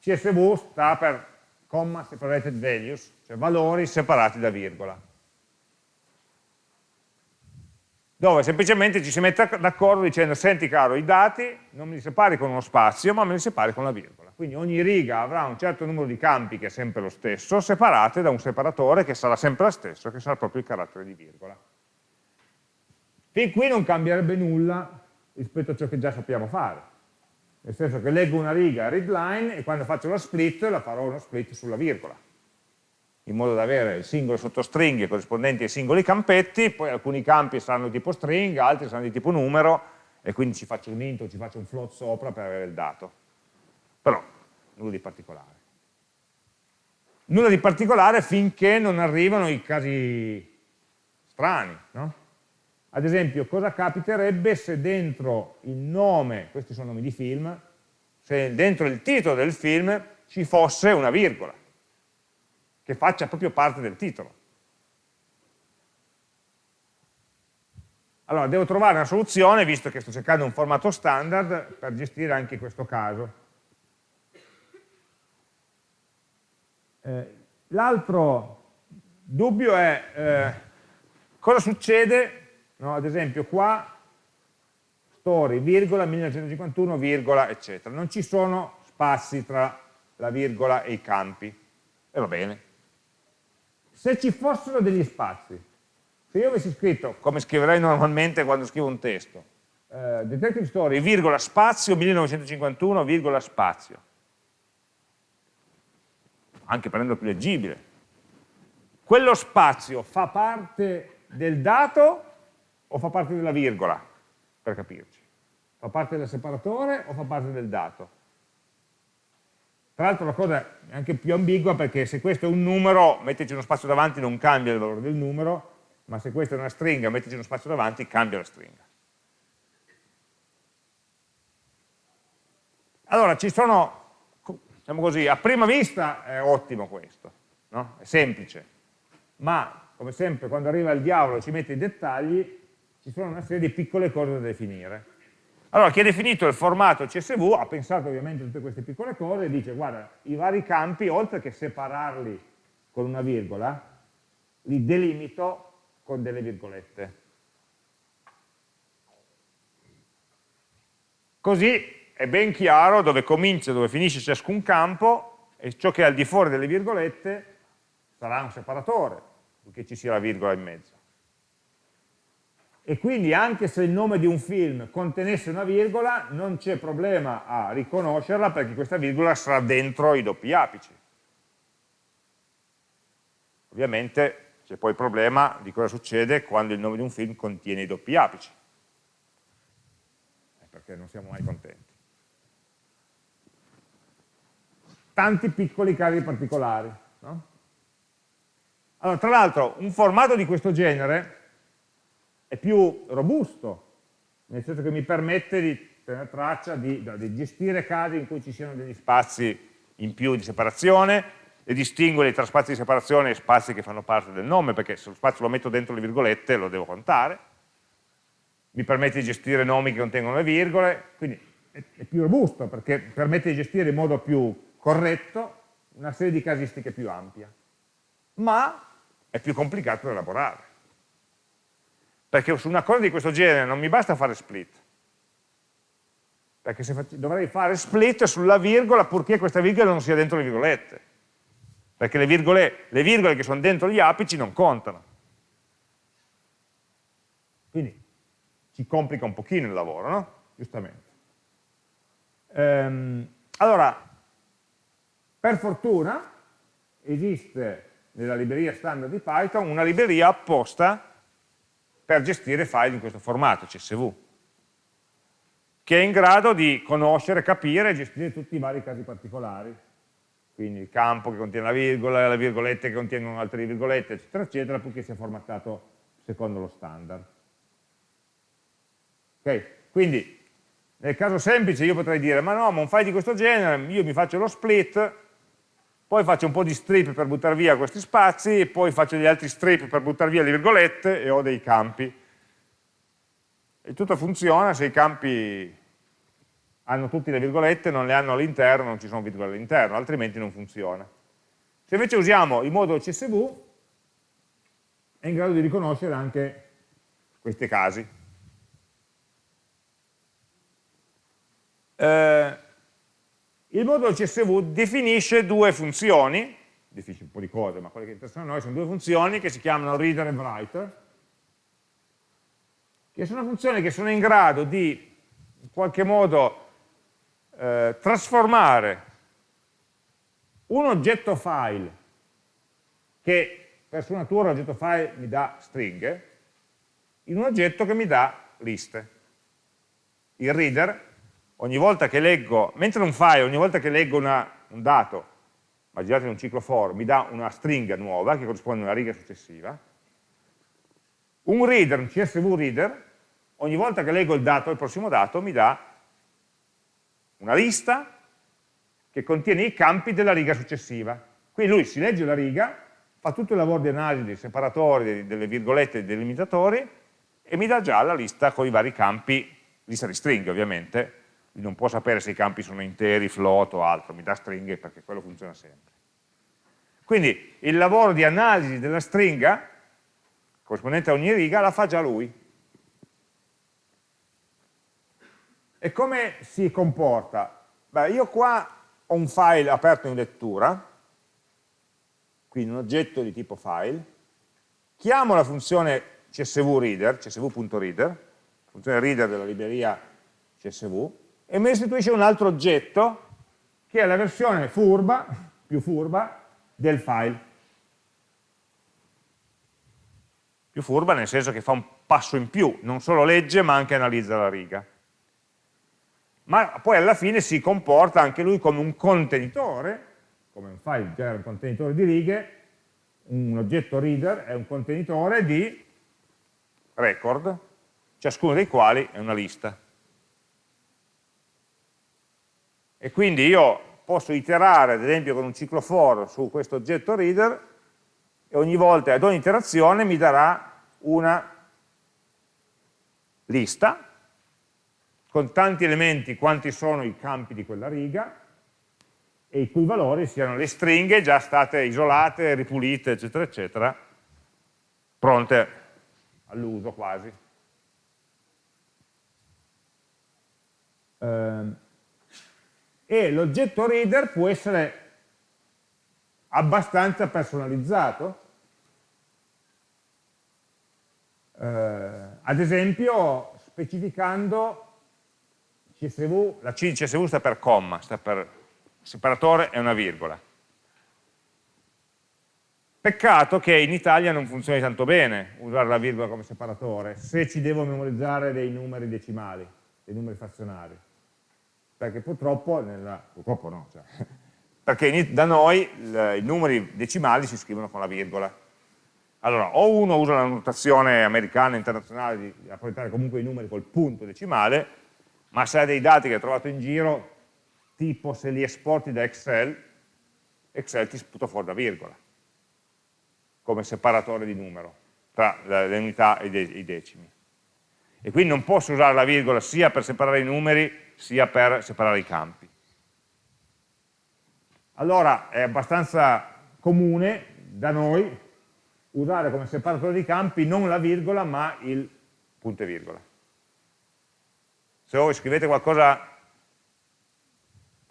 CSV sta per comma separated values, cioè valori separati da virgola dove semplicemente ci si mette d'accordo dicendo senti caro i dati non me li separi con uno spazio ma me li separi con la virgola quindi ogni riga avrà un certo numero di campi che è sempre lo stesso separate da un separatore che sarà sempre lo stesso che sarà proprio il carattere di virgola. Fin qui non cambierebbe nulla rispetto a ciò che già sappiamo fare. Nel senso che leggo una riga readline e quando faccio la split la farò uno split sulla virgola in modo da avere le singole sottostringhe corrispondenti ai singoli campetti, poi alcuni campi saranno di tipo stringa, altri saranno di tipo numero, e quindi ci faccio un int o ci faccio un float sopra per avere il dato. Però, nulla di particolare. Nulla di particolare finché non arrivano i casi strani, no? Ad esempio, cosa capiterebbe se dentro il nome, questi sono nomi di film, se dentro il titolo del film ci fosse una virgola, che faccia proprio parte del titolo. Allora, devo trovare una soluzione, visto che sto cercando un formato standard, per gestire anche questo caso. Eh, L'altro dubbio è eh, cosa succede, no, ad esempio qua, story, virgola, 1951, virgola, eccetera. Non ci sono spazi tra la virgola e i campi. E va bene. Se ci fossero degli spazi, se io avessi scritto, come scriverei normalmente quando scrivo un testo, eh, Detective Story, virgola, spazio, 1951, virgola, spazio, anche per renderlo più leggibile, quello spazio fa parte del dato o fa parte della virgola, per capirci? Fa parte del separatore o fa parte del dato? Tra l'altro la cosa è anche più ambigua perché se questo è un numero, metterci uno spazio davanti non cambia il valore del numero, ma se questa è una stringa, mettici uno spazio davanti, cambia la stringa. Allora, ci sono, diciamo così, a prima vista è ottimo questo, no? è semplice, ma come sempre quando arriva il diavolo e ci mette i dettagli, ci sono una serie di piccole cose da definire. Allora, chi ha definito il formato CSV ha pensato ovviamente a tutte queste piccole cose e dice, guarda, i vari campi, oltre che separarli con una virgola, li delimito con delle virgolette. Così è ben chiaro dove comincia e dove finisce ciascun campo e ciò che è al di fuori delle virgolette sarà un separatore, perché ci sia la virgola in mezzo. E quindi anche se il nome di un film contenesse una virgola, non c'è problema a riconoscerla perché questa virgola sarà dentro i doppi apici. Ovviamente c'è poi il problema di cosa succede quando il nome di un film contiene i doppi apici, perché non siamo mai contenti. Tanti piccoli casi particolari. No? Allora, tra l'altro, un formato di questo genere è più robusto, nel senso che mi permette di tenere traccia, di, di gestire casi in cui ci siano degli spazi in più di separazione, e distinguere tra spazi di separazione e spazi che fanno parte del nome, perché se lo spazio lo metto dentro le virgolette lo devo contare, mi permette di gestire nomi che contengono le virgole, quindi è, è più robusto perché permette di gestire in modo più corretto una serie di casistiche più ampia, ma è più complicato da elaborare. Perché su una cosa di questo genere non mi basta fare split, perché dovrei fare split sulla virgola purché questa virgola non sia dentro le virgolette perché le virgole, le virgole che sono dentro gli apici non contano. Quindi ci complica un pochino il lavoro, no? Giustamente. Ehm, allora, per fortuna esiste nella libreria standard di Python una libreria apposta per gestire file in questo formato, CSV, che è in grado di conoscere, capire e gestire tutti i vari casi particolari quindi il campo che contiene la virgola, le virgolette che contengono altre virgolette, eccetera, eccetera, purché sia formattato secondo lo standard. Ok? Quindi, nel caso semplice io potrei dire, ma no, ma un file di questo genere, io mi faccio lo split, poi faccio un po' di strip per buttare via questi spazi, poi faccio degli altri strip per buttare via le virgolette e ho dei campi. E tutto funziona se i campi hanno tutte le virgolette, non le hanno all'interno, non ci sono virgole all'interno, altrimenti non funziona. Se invece usiamo il modulo CSV, è in grado di riconoscere anche questi casi. Eh, il modulo CSV definisce due funzioni, definisce un po' di cose, ma quelle che interessano a noi sono due funzioni che si chiamano reader e writer, che sono funzioni che sono in grado di in qualche modo eh, trasformare un oggetto file che per sua natura l'oggetto file mi dà stringhe, in un oggetto che mi dà liste. Il reader, ogni volta che leggo, mentre un file, ogni volta che leggo una, un dato, immaginate un ciclo for, mi dà una stringa nuova che corrisponde a una riga successiva, un reader, un CSV reader, ogni volta che leggo il dato, il prossimo dato, mi dà una lista che contiene i campi della riga successiva. Quindi lui si legge la riga, fa tutto il lavoro di analisi dei separatori, delle virgolette dei delimitatori e mi dà già la lista con i vari campi, lista di stringhe ovviamente, non può sapere se i campi sono interi, float o altro, mi dà stringhe perché quello funziona sempre. Quindi il lavoro di analisi della stringa, corrispondente a ogni riga, la fa già lui. E come si comporta? Beh, io qua ho un file aperto in lettura, quindi un oggetto di tipo file, chiamo la funzione csv reader, csv.reader, funzione reader della libreria csv, e mi restituisce un altro oggetto che è la versione furba, più furba, del file. Più furba nel senso che fa un passo in più, non solo legge ma anche analizza la riga ma poi alla fine si comporta anche lui come un contenitore, come un file genera un contenitore di righe, un oggetto reader è un contenitore di record, ciascuno dei quali è una lista. E quindi io posso iterare, ad esempio, con un ciclo for su questo oggetto reader e ogni volta, ad ogni iterazione, mi darà una lista con tanti elementi quanti sono i campi di quella riga e i cui valori siano le stringhe già state isolate, ripulite, eccetera, eccetera, pronte all'uso quasi. Ehm, e l'oggetto reader può essere abbastanza personalizzato. Eh, ad esempio specificando CSV, la C CSV sta per comma, sta per separatore e una virgola. Peccato che in Italia non funzioni tanto bene usare la virgola come separatore, se ci devo memorizzare dei numeri decimali, dei numeri frazionari. Perché purtroppo, nella, purtroppo no, cioè, perché da noi i numeri decimali si scrivono con la virgola. Allora, o uno usa la notazione americana, internazionale, di rappresentare comunque i numeri col punto decimale, ma se hai dei dati che hai trovato in giro, tipo se li esporti da Excel, Excel ti sputa fuori la virgola, come separatore di numero tra le unità e i decimi. E quindi non posso usare la virgola sia per separare i numeri, sia per separare i campi. Allora è abbastanza comune da noi usare come separatore di campi non la virgola ma il punto e virgola se voi scrivete qualcosa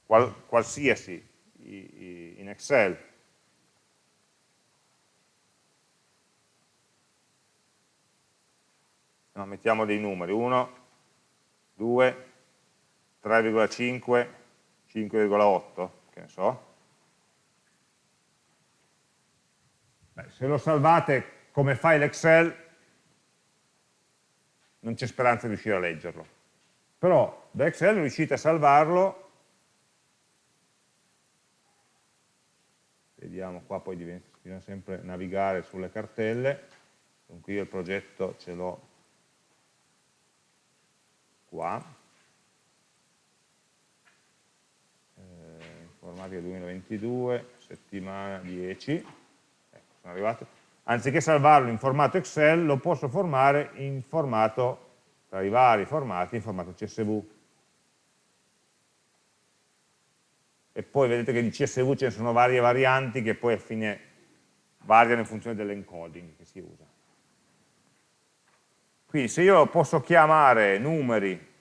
qual, qualsiasi in Excel no, mettiamo dei numeri. 1 2 3,5 5,8 che ne so. Beh, se lo salvate come file Excel non c'è speranza di riuscire a leggerlo. Però da Excel riuscite a salvarlo, vediamo qua poi diventa, bisogna sempre navigare sulle cartelle, dunque io il progetto ce l'ho qua, eh, informatica 2022, settimana 10, ecco, sono arrivato. Anziché salvarlo in formato Excel, lo posso formare in formato tra i vari formati in formato CSV. E poi vedete che di CSV ce ne sono varie varianti che poi a fine variano in funzione dell'encoding che si usa. Quindi se io posso chiamare numeri.csv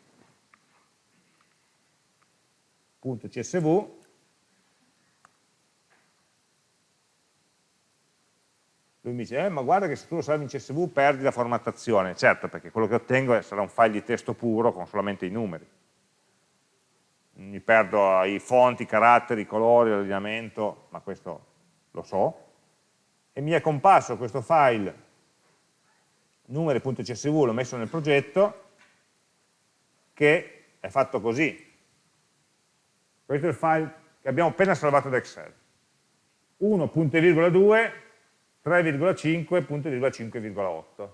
lui mi dice, eh, ma guarda che se tu lo salvi in CSV perdi la formattazione. Certo, perché quello che ottengo sarà un file di testo puro con solamente i numeri. Mi perdo i fonti, i caratteri, i colori, l'allineamento, ma questo lo so. e mi è comparso questo file numeri.csv, l'ho messo nel progetto, che è fatto così. Questo è il file che abbiamo appena salvato da Excel. 1.2, 3,5, 5,8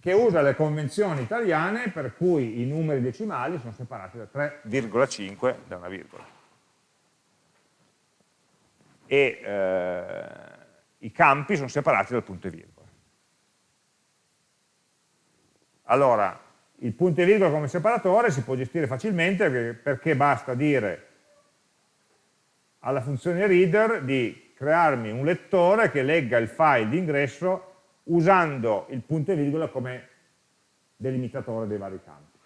che usa le convenzioni italiane per cui i numeri decimali sono separati da 3,5 da una virgola. E eh, i campi sono separati dal punto e virgola. Allora, il punto e virgola come separatore si può gestire facilmente perché basta dire alla funzione reader di crearmi un lettore che legga il file d'ingresso usando il punto e virgola come delimitatore dei vari campi.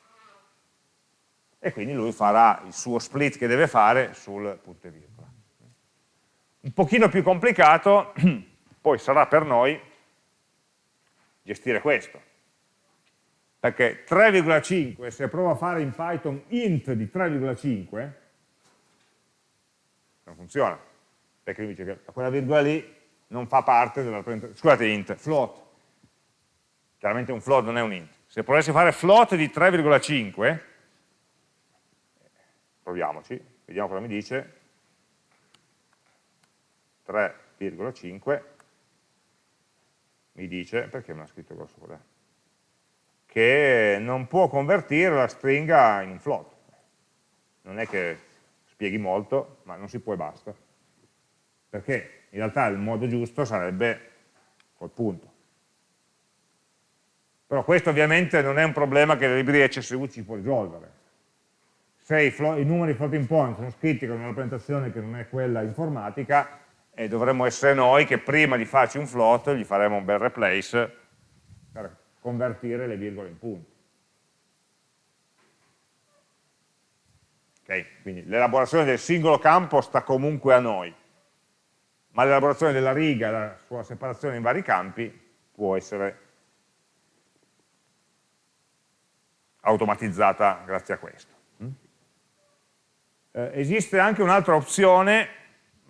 E quindi lui farà il suo split che deve fare sul punto e virgola. Un pochino più complicato poi sarà per noi gestire questo. Perché 3,5, se provo a fare in Python int di 3,5, non funziona. Perché lui dice che quella virgola lì non fa parte della scusate int, float, chiaramente un float non è un int, se volessi fare float di 3,5, proviamoci, vediamo cosa mi dice, 3,5, mi dice, perché me l'ha scritto grosso qua? Che non può convertire la stringa in un float, non è che spieghi molto, ma non si può e basta, perché in realtà il modo giusto sarebbe col punto. Però questo ovviamente non è un problema che la libreria CSV ci può risolvere. Se i, i numeri floating point sono scritti con una rappresentazione che non è quella informatica, e dovremmo essere noi che prima di farci un float gli faremo un bel replace per convertire le virgole in punti. Okay? Quindi l'elaborazione del singolo campo sta comunque a noi ma l'elaborazione della riga, la sua separazione in vari campi può essere automatizzata grazie a questo. Mm? Eh, esiste anche un'altra opzione,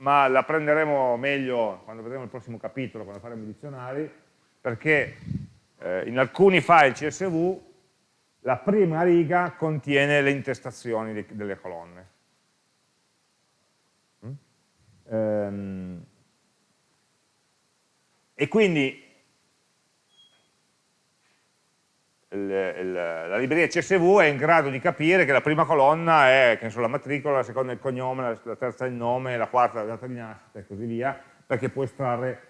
ma la prenderemo meglio quando vedremo il prossimo capitolo, quando faremo i dizionari, perché eh, in alcuni file CSV la prima riga contiene le intestazioni di, delle colonne. Mm? Ehm, e quindi il, il, la libreria CSV è in grado di capire che la prima colonna è so, la matricola, la seconda il cognome, la, la, terza il nome, la quarta la data di nascita e così via, perché può estrarre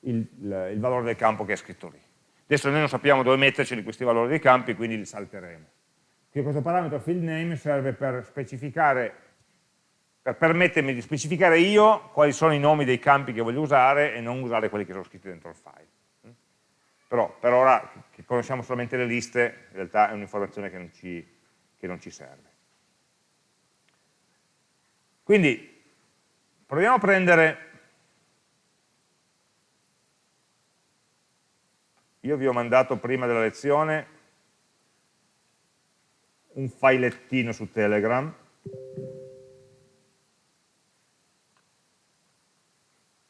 il, il, valore del campo che è scritto lì. Adesso noi non sappiamo dove metterci questi valori dei campi, quindi li salteremo. Questo parametro field name serve per specificare per permettermi di specificare io quali sono i nomi dei campi che voglio usare e non usare quelli che sono scritti dentro il file. Però per ora, che conosciamo solamente le liste, in realtà è un'informazione che, che non ci serve. Quindi, proviamo a prendere io vi ho mandato prima della lezione un filettino su Telegram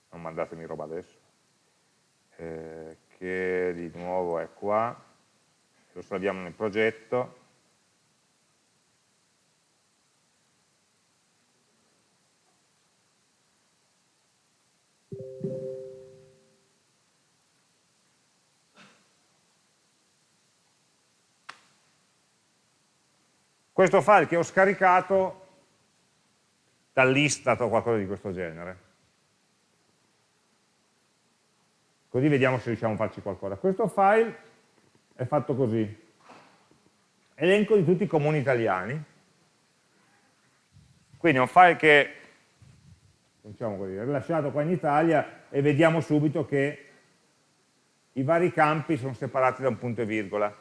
non mandatemi roba adesso, eh, che di nuovo è qua, lo salviamo nel progetto, questo file che ho scaricato dall'Istat o qualcosa di questo genere. Così vediamo se riusciamo a farci qualcosa. Questo file è fatto così. Elenco di tutti i comuni italiani. Quindi è un file che diciamo così, è rilasciato qua in Italia e vediamo subito che i vari campi sono separati da un punto e virgola.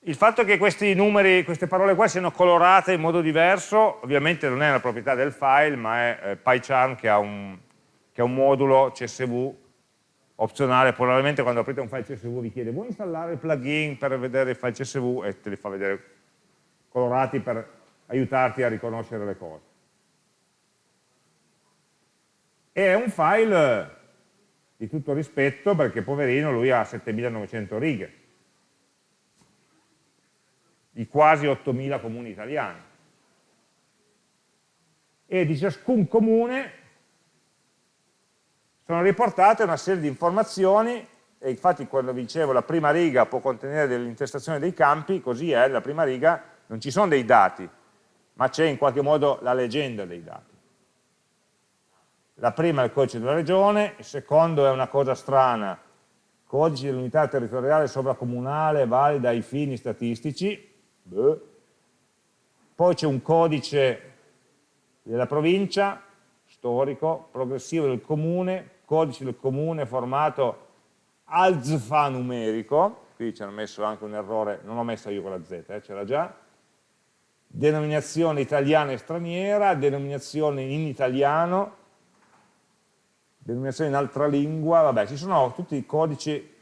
Il fatto che questi numeri, queste parole qua siano colorate in modo diverso, ovviamente non è una proprietà del file, ma è eh, PyCharm che ha un, che è un modulo CSV opzionale, probabilmente quando aprite un file CSV vi chiede vuoi installare il plugin per vedere il file CSV e te li fa vedere colorati per aiutarti a riconoscere le cose. E è un file di tutto rispetto perché poverino lui ha 7900 righe, di quasi 8000 comuni italiani. E di ciascun comune sono riportate una serie di informazioni e infatti quando vi dicevo la prima riga può contenere dell'intestazione dei campi, così è, la prima riga non ci sono dei dati, ma c'è in qualche modo la leggenda dei dati. La prima è il codice della regione, il secondo è una cosa strana, codice dell'unità territoriale sovracomunale valida ai fini statistici, Beh. poi c'è un codice della provincia, storico, progressivo del comune, codice del comune formato alfanumerico, qui ci hanno messo anche un errore, non ho messo io con la Z, eh, c'era già, denominazione italiana e straniera, denominazione in italiano, denominazione in altra lingua, vabbè, ci sono tutti i codici.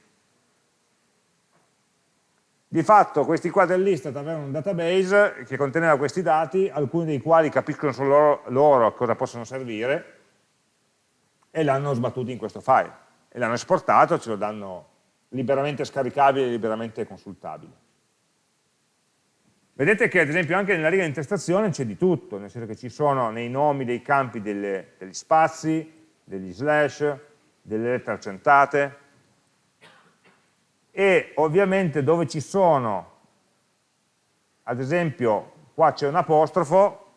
Di fatto questi qua dell'Istat avevano un database che conteneva questi dati, alcuni dei quali capiscono solo loro a cosa possono servire, e l'hanno sbattuto in questo file e l'hanno esportato, ce lo danno liberamente scaricabile e liberamente consultabile. Vedete che ad esempio anche nella riga di intestazione c'è di tutto, nel senso che ci sono nei nomi dei campi delle, degli spazi, degli slash, delle lettere accentate e ovviamente dove ci sono, ad esempio qua c'è un apostrofo,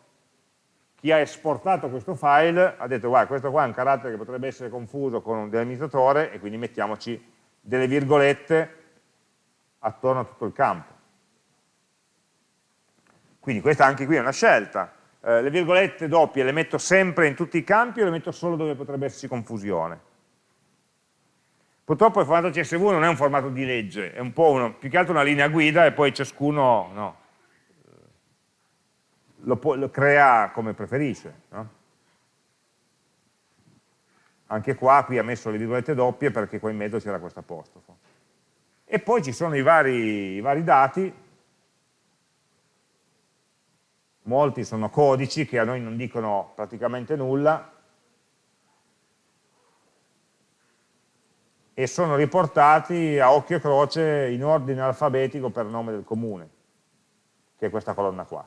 chi ha esportato questo file ha detto guarda questo qua è un carattere che potrebbe essere confuso con un delimitatore e quindi mettiamoci delle virgolette attorno a tutto il campo. Quindi questa anche qui è una scelta. Eh, le virgolette doppie le metto sempre in tutti i campi o le metto solo dove potrebbe esserci confusione? Purtroppo il formato CSV non è un formato di legge, è un po' uno, più che altro una linea guida e poi ciascuno no, lo, può, lo crea come preferisce. No? Anche qua, qui ha messo le virgolette doppie perché qua in mezzo c'era questo apostrofo. E poi ci sono i vari, i vari dati, molti sono codici che a noi non dicono praticamente nulla, e sono riportati a occhio e croce in ordine alfabetico per nome del comune, che è questa colonna qua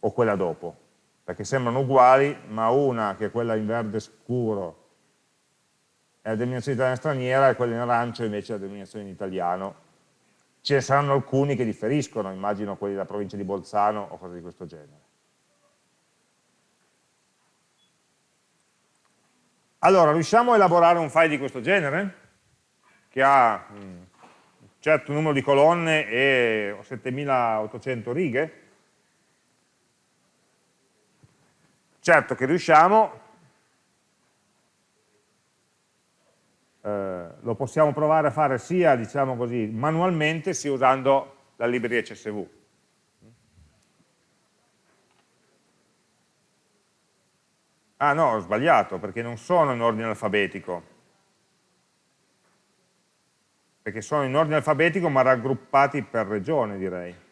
o quella dopo, perché sembrano uguali, ma una che è quella in verde scuro è la denominazione italiana straniera e quella in arancio invece è la denominazione in italiano. Ce ne saranno alcuni che differiscono, immagino quelli della provincia di Bolzano o cose di questo genere. Allora, riusciamo a elaborare un file di questo genere? Che ha un certo numero di colonne e 7800 righe? Certo che riusciamo, eh, lo possiamo provare a fare sia diciamo così, manualmente sia usando la libreria CSV. Ah no, ho sbagliato, perché non sono in ordine alfabetico. Perché sono in ordine alfabetico ma raggruppati per regione, direi.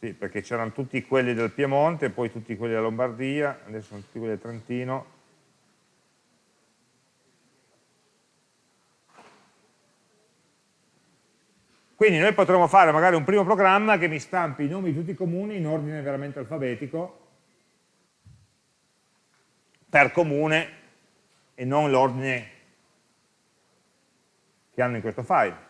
Sì, perché c'erano tutti quelli del Piemonte, poi tutti quelli della Lombardia, adesso sono tutti quelli del Trentino. Quindi noi potremmo fare magari un primo programma che mi stampi i nomi di tutti i comuni in ordine veramente alfabetico, per comune e non l'ordine che hanno in questo file.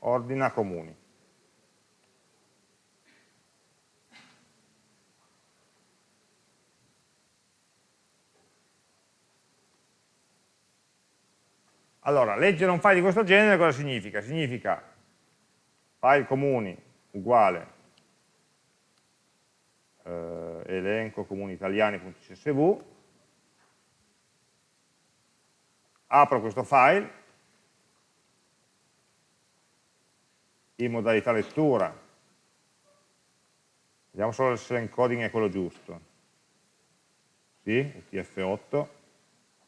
Ordina comuni. Allora, leggere un file di questo genere cosa significa? Significa file comuni uguale eh, elenco comuni italiani.csv apro questo file in modalità lettura. Vediamo solo se l'encoding è quello giusto. Sì, UTF8.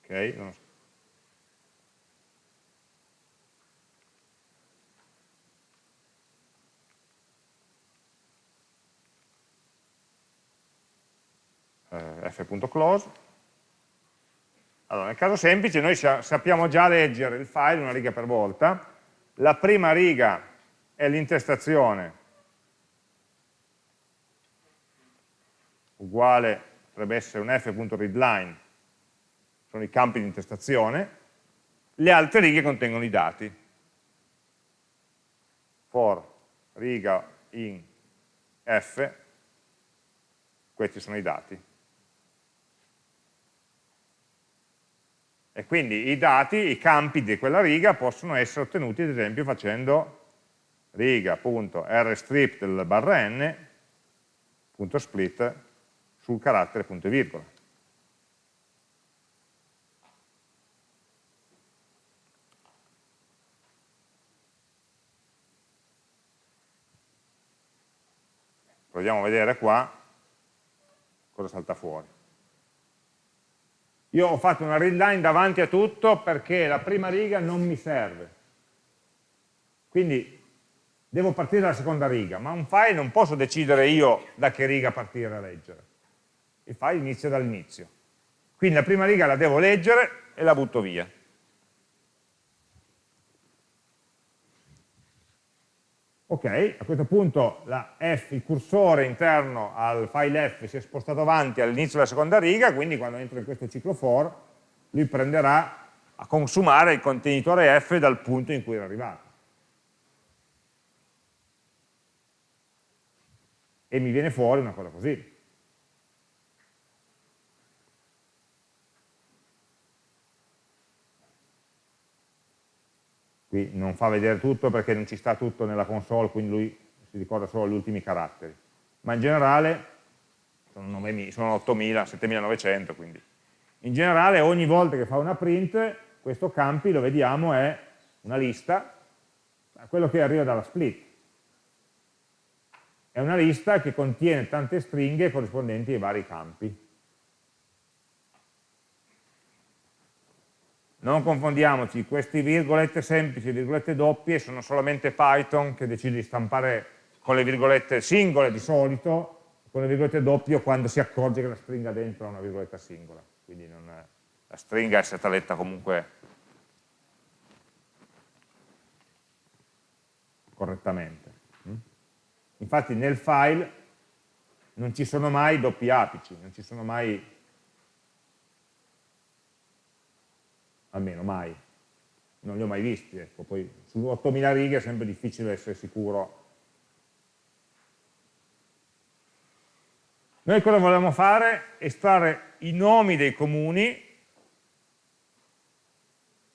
Ok, non so. Eh, f.close. Allora, nel caso semplice noi sappiamo già leggere il file una riga per volta, la prima riga è l'intestazione uguale, potrebbe essere un f.readline, sono i campi di intestazione, le altre righe contengono i dati. For riga in f, questi sono i dati. E quindi i dati, i campi di quella riga possono essere ottenuti ad esempio facendo riga.rstrip del barra n punto split sul carattere punto e virgola. Proviamo a vedere qua cosa salta fuori. Io ho fatto una readline davanti a tutto perché la prima riga non mi serve. Quindi devo partire dalla seconda riga, ma un file non posso decidere io da che riga partire a leggere. Il file inizia dall'inizio. Quindi la prima riga la devo leggere e la butto via. Ok, a questo punto F, il cursore interno al file F si è spostato avanti all'inizio della seconda riga, quindi quando entro in questo ciclo for, lui prenderà a consumare il contenitore F dal punto in cui era arrivato. E mi viene fuori una cosa così. qui non fa vedere tutto perché non ci sta tutto nella console, quindi lui si ricorda solo gli ultimi caratteri, ma in generale sono, 9, sono 8000, 7900, quindi in generale ogni volta che fa una print, questo campi, lo vediamo, è una lista, quello che arriva dalla split. È una lista che contiene tante stringhe corrispondenti ai vari campi. Non confondiamoci, queste virgolette semplici e virgolette doppie sono solamente Python che decide di stampare con le virgolette singole di solito, con le virgolette doppie quando si accorge che la stringa dentro ha una virgoletta singola. Quindi è, la stringa è stata letta comunque correttamente. Infatti nel file non ci sono mai doppi apici, non ci sono mai almeno mai, non li ho mai visti, ecco. poi su 8000 righe è sempre difficile essere sicuro. Noi cosa volevamo fare? Estrarre i nomi dei comuni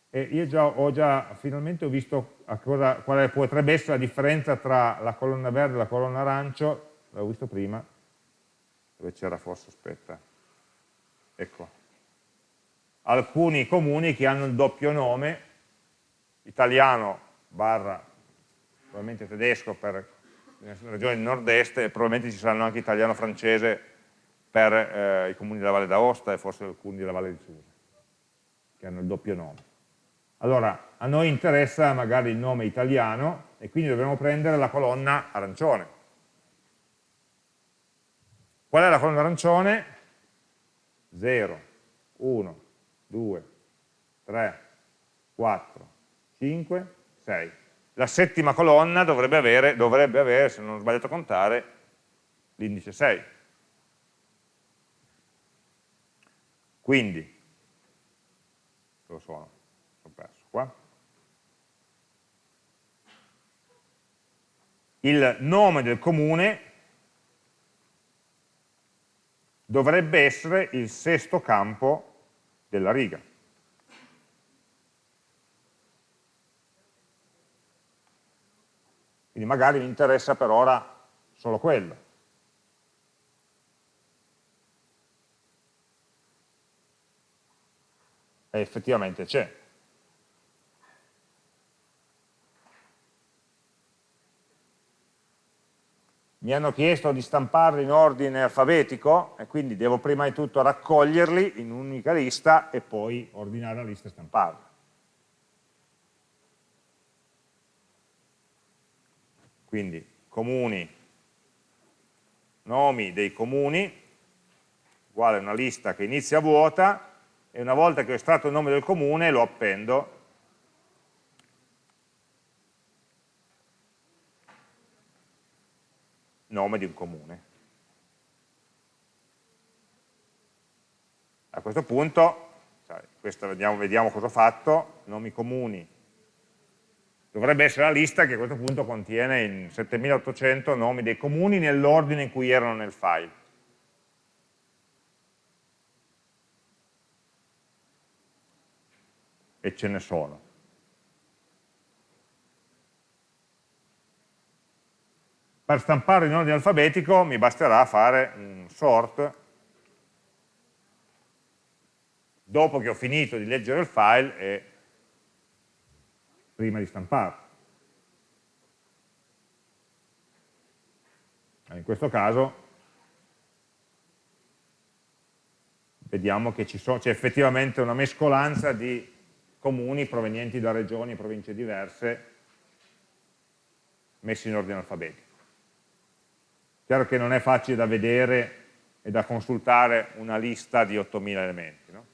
e io già, ho già finalmente ho visto cosa, quale potrebbe essere la differenza tra la colonna verde e la colonna arancio, l'avevo visto prima, dove c'era forse, aspetta, ecco, alcuni comuni che hanno il doppio nome, italiano barra probabilmente tedesco per le regioni del nord-est e probabilmente ci saranno anche italiano-francese per eh, i comuni della Valle d'Aosta e forse alcuni della Valle di Susa, che hanno il doppio nome. Allora, a noi interessa magari il nome italiano e quindi dovremo prendere la colonna arancione. Qual è la colonna arancione? 0, 1, 2, 3, 4, 5, 6. La settima colonna dovrebbe avere, dovrebbe avere se non ho sbagliato a contare, l'indice 6. Quindi, sono? Sono perso qua. Il nome del comune dovrebbe essere il sesto campo della riga. Quindi magari mi interessa per ora solo quello. E effettivamente c'è. Mi hanno chiesto di stamparli in ordine alfabetico e quindi devo prima di tutto raccoglierli in un'unica lista e poi ordinare la lista e stamparla. Quindi comuni, nomi dei comuni, uguale una lista che inizia vuota e una volta che ho estratto il nome del comune lo appendo nome di un comune. A questo punto, questo vediamo, vediamo cosa ho fatto, nomi comuni, dovrebbe essere la lista che a questo punto contiene 7800 nomi dei comuni nell'ordine in cui erano nel file. E ce ne sono. Per stampare in ordine alfabetico mi basterà fare un sort dopo che ho finito di leggere il file e prima di stamparlo. In questo caso vediamo che c'è effettivamente una mescolanza di comuni provenienti da regioni e province diverse messi in ordine alfabetico. Chiaro che non è facile da vedere e da consultare una lista di 8.000 elementi. No?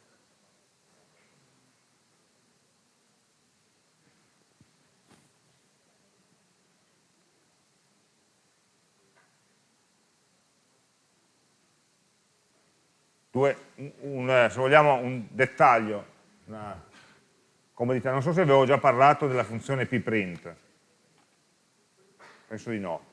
Due, un, se vogliamo un dettaglio, una comodità, non so se avevo già parlato della funzione pprint, penso di no.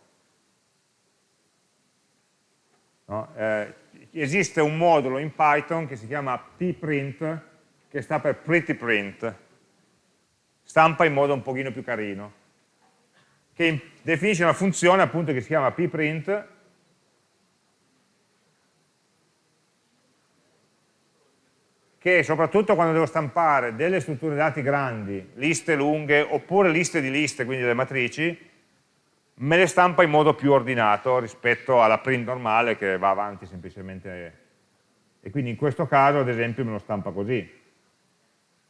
No? Eh, esiste un modulo in Python che si chiama pprint, che sta per pretty print, stampa in modo un pochino più carino, che definisce una funzione appunto che si chiama pprint, che soprattutto quando devo stampare delle strutture dati grandi, liste lunghe, oppure liste di liste, quindi delle matrici, me le stampa in modo più ordinato rispetto alla print normale che va avanti semplicemente. E quindi in questo caso ad esempio me lo stampa così.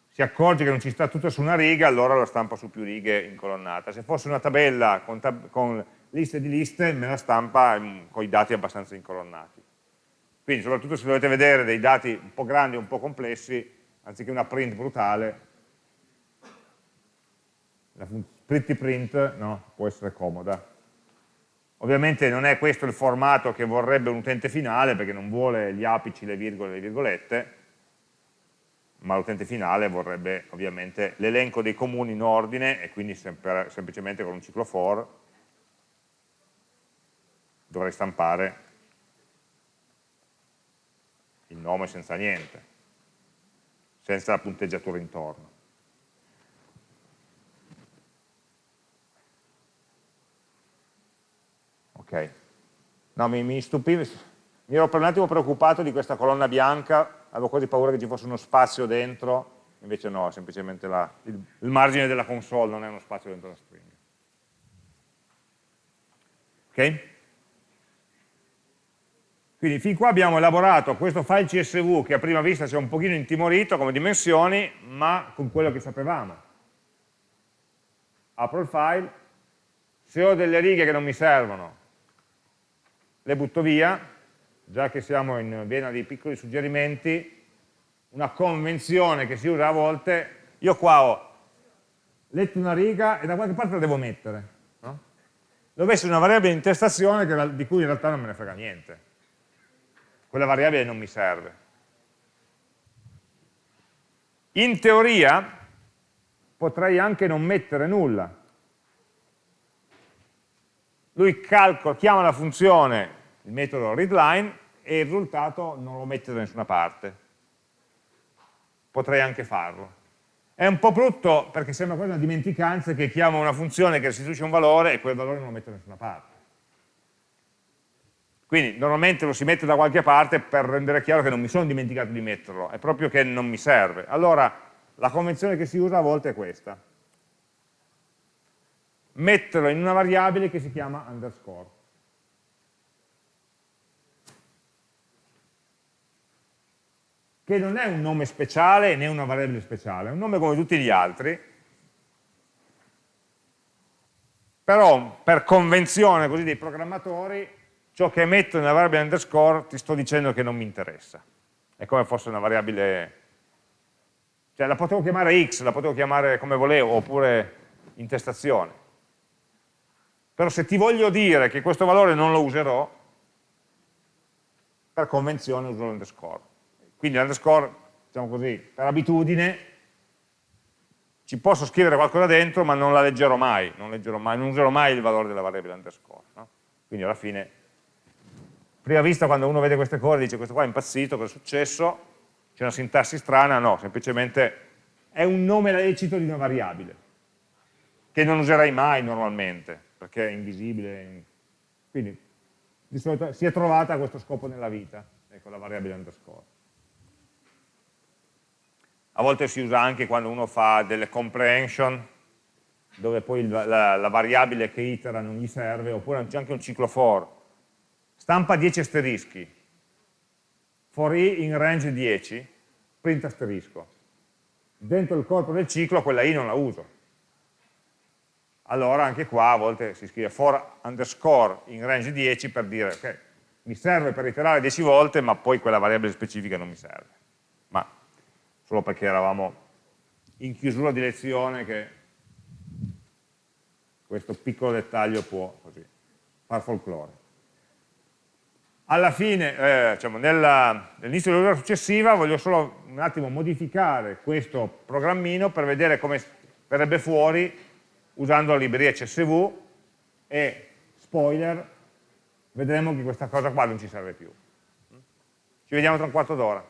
Si accorge che non ci sta tutto su una riga allora lo stampa su più righe incolonnata se fosse una tabella con, tab con liste di liste me la stampa con i dati abbastanza incolonnati. Quindi soprattutto se dovete vedere dei dati un po' grandi un po' complessi anziché una print brutale la pretty print no, può essere comoda. Ovviamente non è questo il formato che vorrebbe un utente finale perché non vuole gli apici, le virgole le virgolette, ma l'utente finale vorrebbe ovviamente l'elenco dei comuni in ordine e quindi sempre, semplicemente con un ciclo for dovrei stampare il nome senza niente, senza la punteggiatura intorno. Ok. No, mi, mi stupiva, mi ero per un attimo preoccupato di questa colonna bianca, avevo quasi paura che ci fosse uno spazio dentro, invece no, semplicemente la, il, il margine della console, non è uno spazio dentro la stringa. Ok? Quindi fin qua abbiamo elaborato questo file CSV che a prima vista ci è un pochino intimorito come dimensioni, ma con quello che sapevamo. Apro il file, se ho delle righe che non mi servono, le butto via, già che siamo in vena di piccoli suggerimenti, una convenzione che si usa a volte, io qua ho letto una riga e da qualche parte la devo mettere. No? Deve essere una variabile di intestazione che, di cui in realtà non me ne frega niente. Quella variabile non mi serve. In teoria potrei anche non mettere nulla, lui calcola, chiama la funzione, il metodo readline, e il risultato non lo mette da nessuna parte. Potrei anche farlo. È un po' brutto perché sembra quasi una dimenticanza che chiama una funzione che restituisce un valore e quel valore non lo mette da nessuna parte. Quindi normalmente lo si mette da qualche parte per rendere chiaro che non mi sono dimenticato di metterlo, è proprio che non mi serve. Allora la convenzione che si usa a volte è questa metterlo in una variabile che si chiama underscore. Che non è un nome speciale né una variabile speciale, è un nome come tutti gli altri, però per convenzione così dei programmatori ciò che metto nella variabile underscore ti sto dicendo che non mi interessa. È come fosse una variabile, cioè la potevo chiamare x, la potevo chiamare come volevo, oppure intestazione. Però se ti voglio dire che questo valore non lo userò, per convenzione uso l'underscore. Quindi l'underscore, diciamo così, per abitudine, ci posso scrivere qualcosa dentro, ma non la leggerò mai, non, leggerò mai, non userò mai il valore della variabile underscore. No? Quindi alla fine, prima vista quando uno vede queste cose dice questo qua è impazzito, cosa è successo? C'è una sintassi strana? No, semplicemente è un nome lecito di una variabile, che non userai mai normalmente, perché è invisibile. Quindi di solito si è trovata a questo scopo nella vita, ecco la variabile underscore a volte si usa anche quando uno fa delle comprehension, dove poi la, la, la variabile che itera non gli serve, oppure c'è anche un ciclo for. Stampa 10 asterischi, for i in range 10, print asterisco. Dentro il corpo del ciclo quella i non la uso. Allora anche qua a volte si scrive for underscore in range 10 per dire ok, mi serve per iterare 10 volte, ma poi quella variabile specifica non mi serve solo perché eravamo in chiusura di lezione che questo piccolo dettaglio può così, far folklore. Alla fine, eh, diciamo, nell'inizio dell'ora successiva voglio solo un attimo modificare questo programmino per vedere come verrebbe fuori usando la libreria CSV e, spoiler, vedremo che questa cosa qua non ci serve più. Ci vediamo tra un quarto d'ora.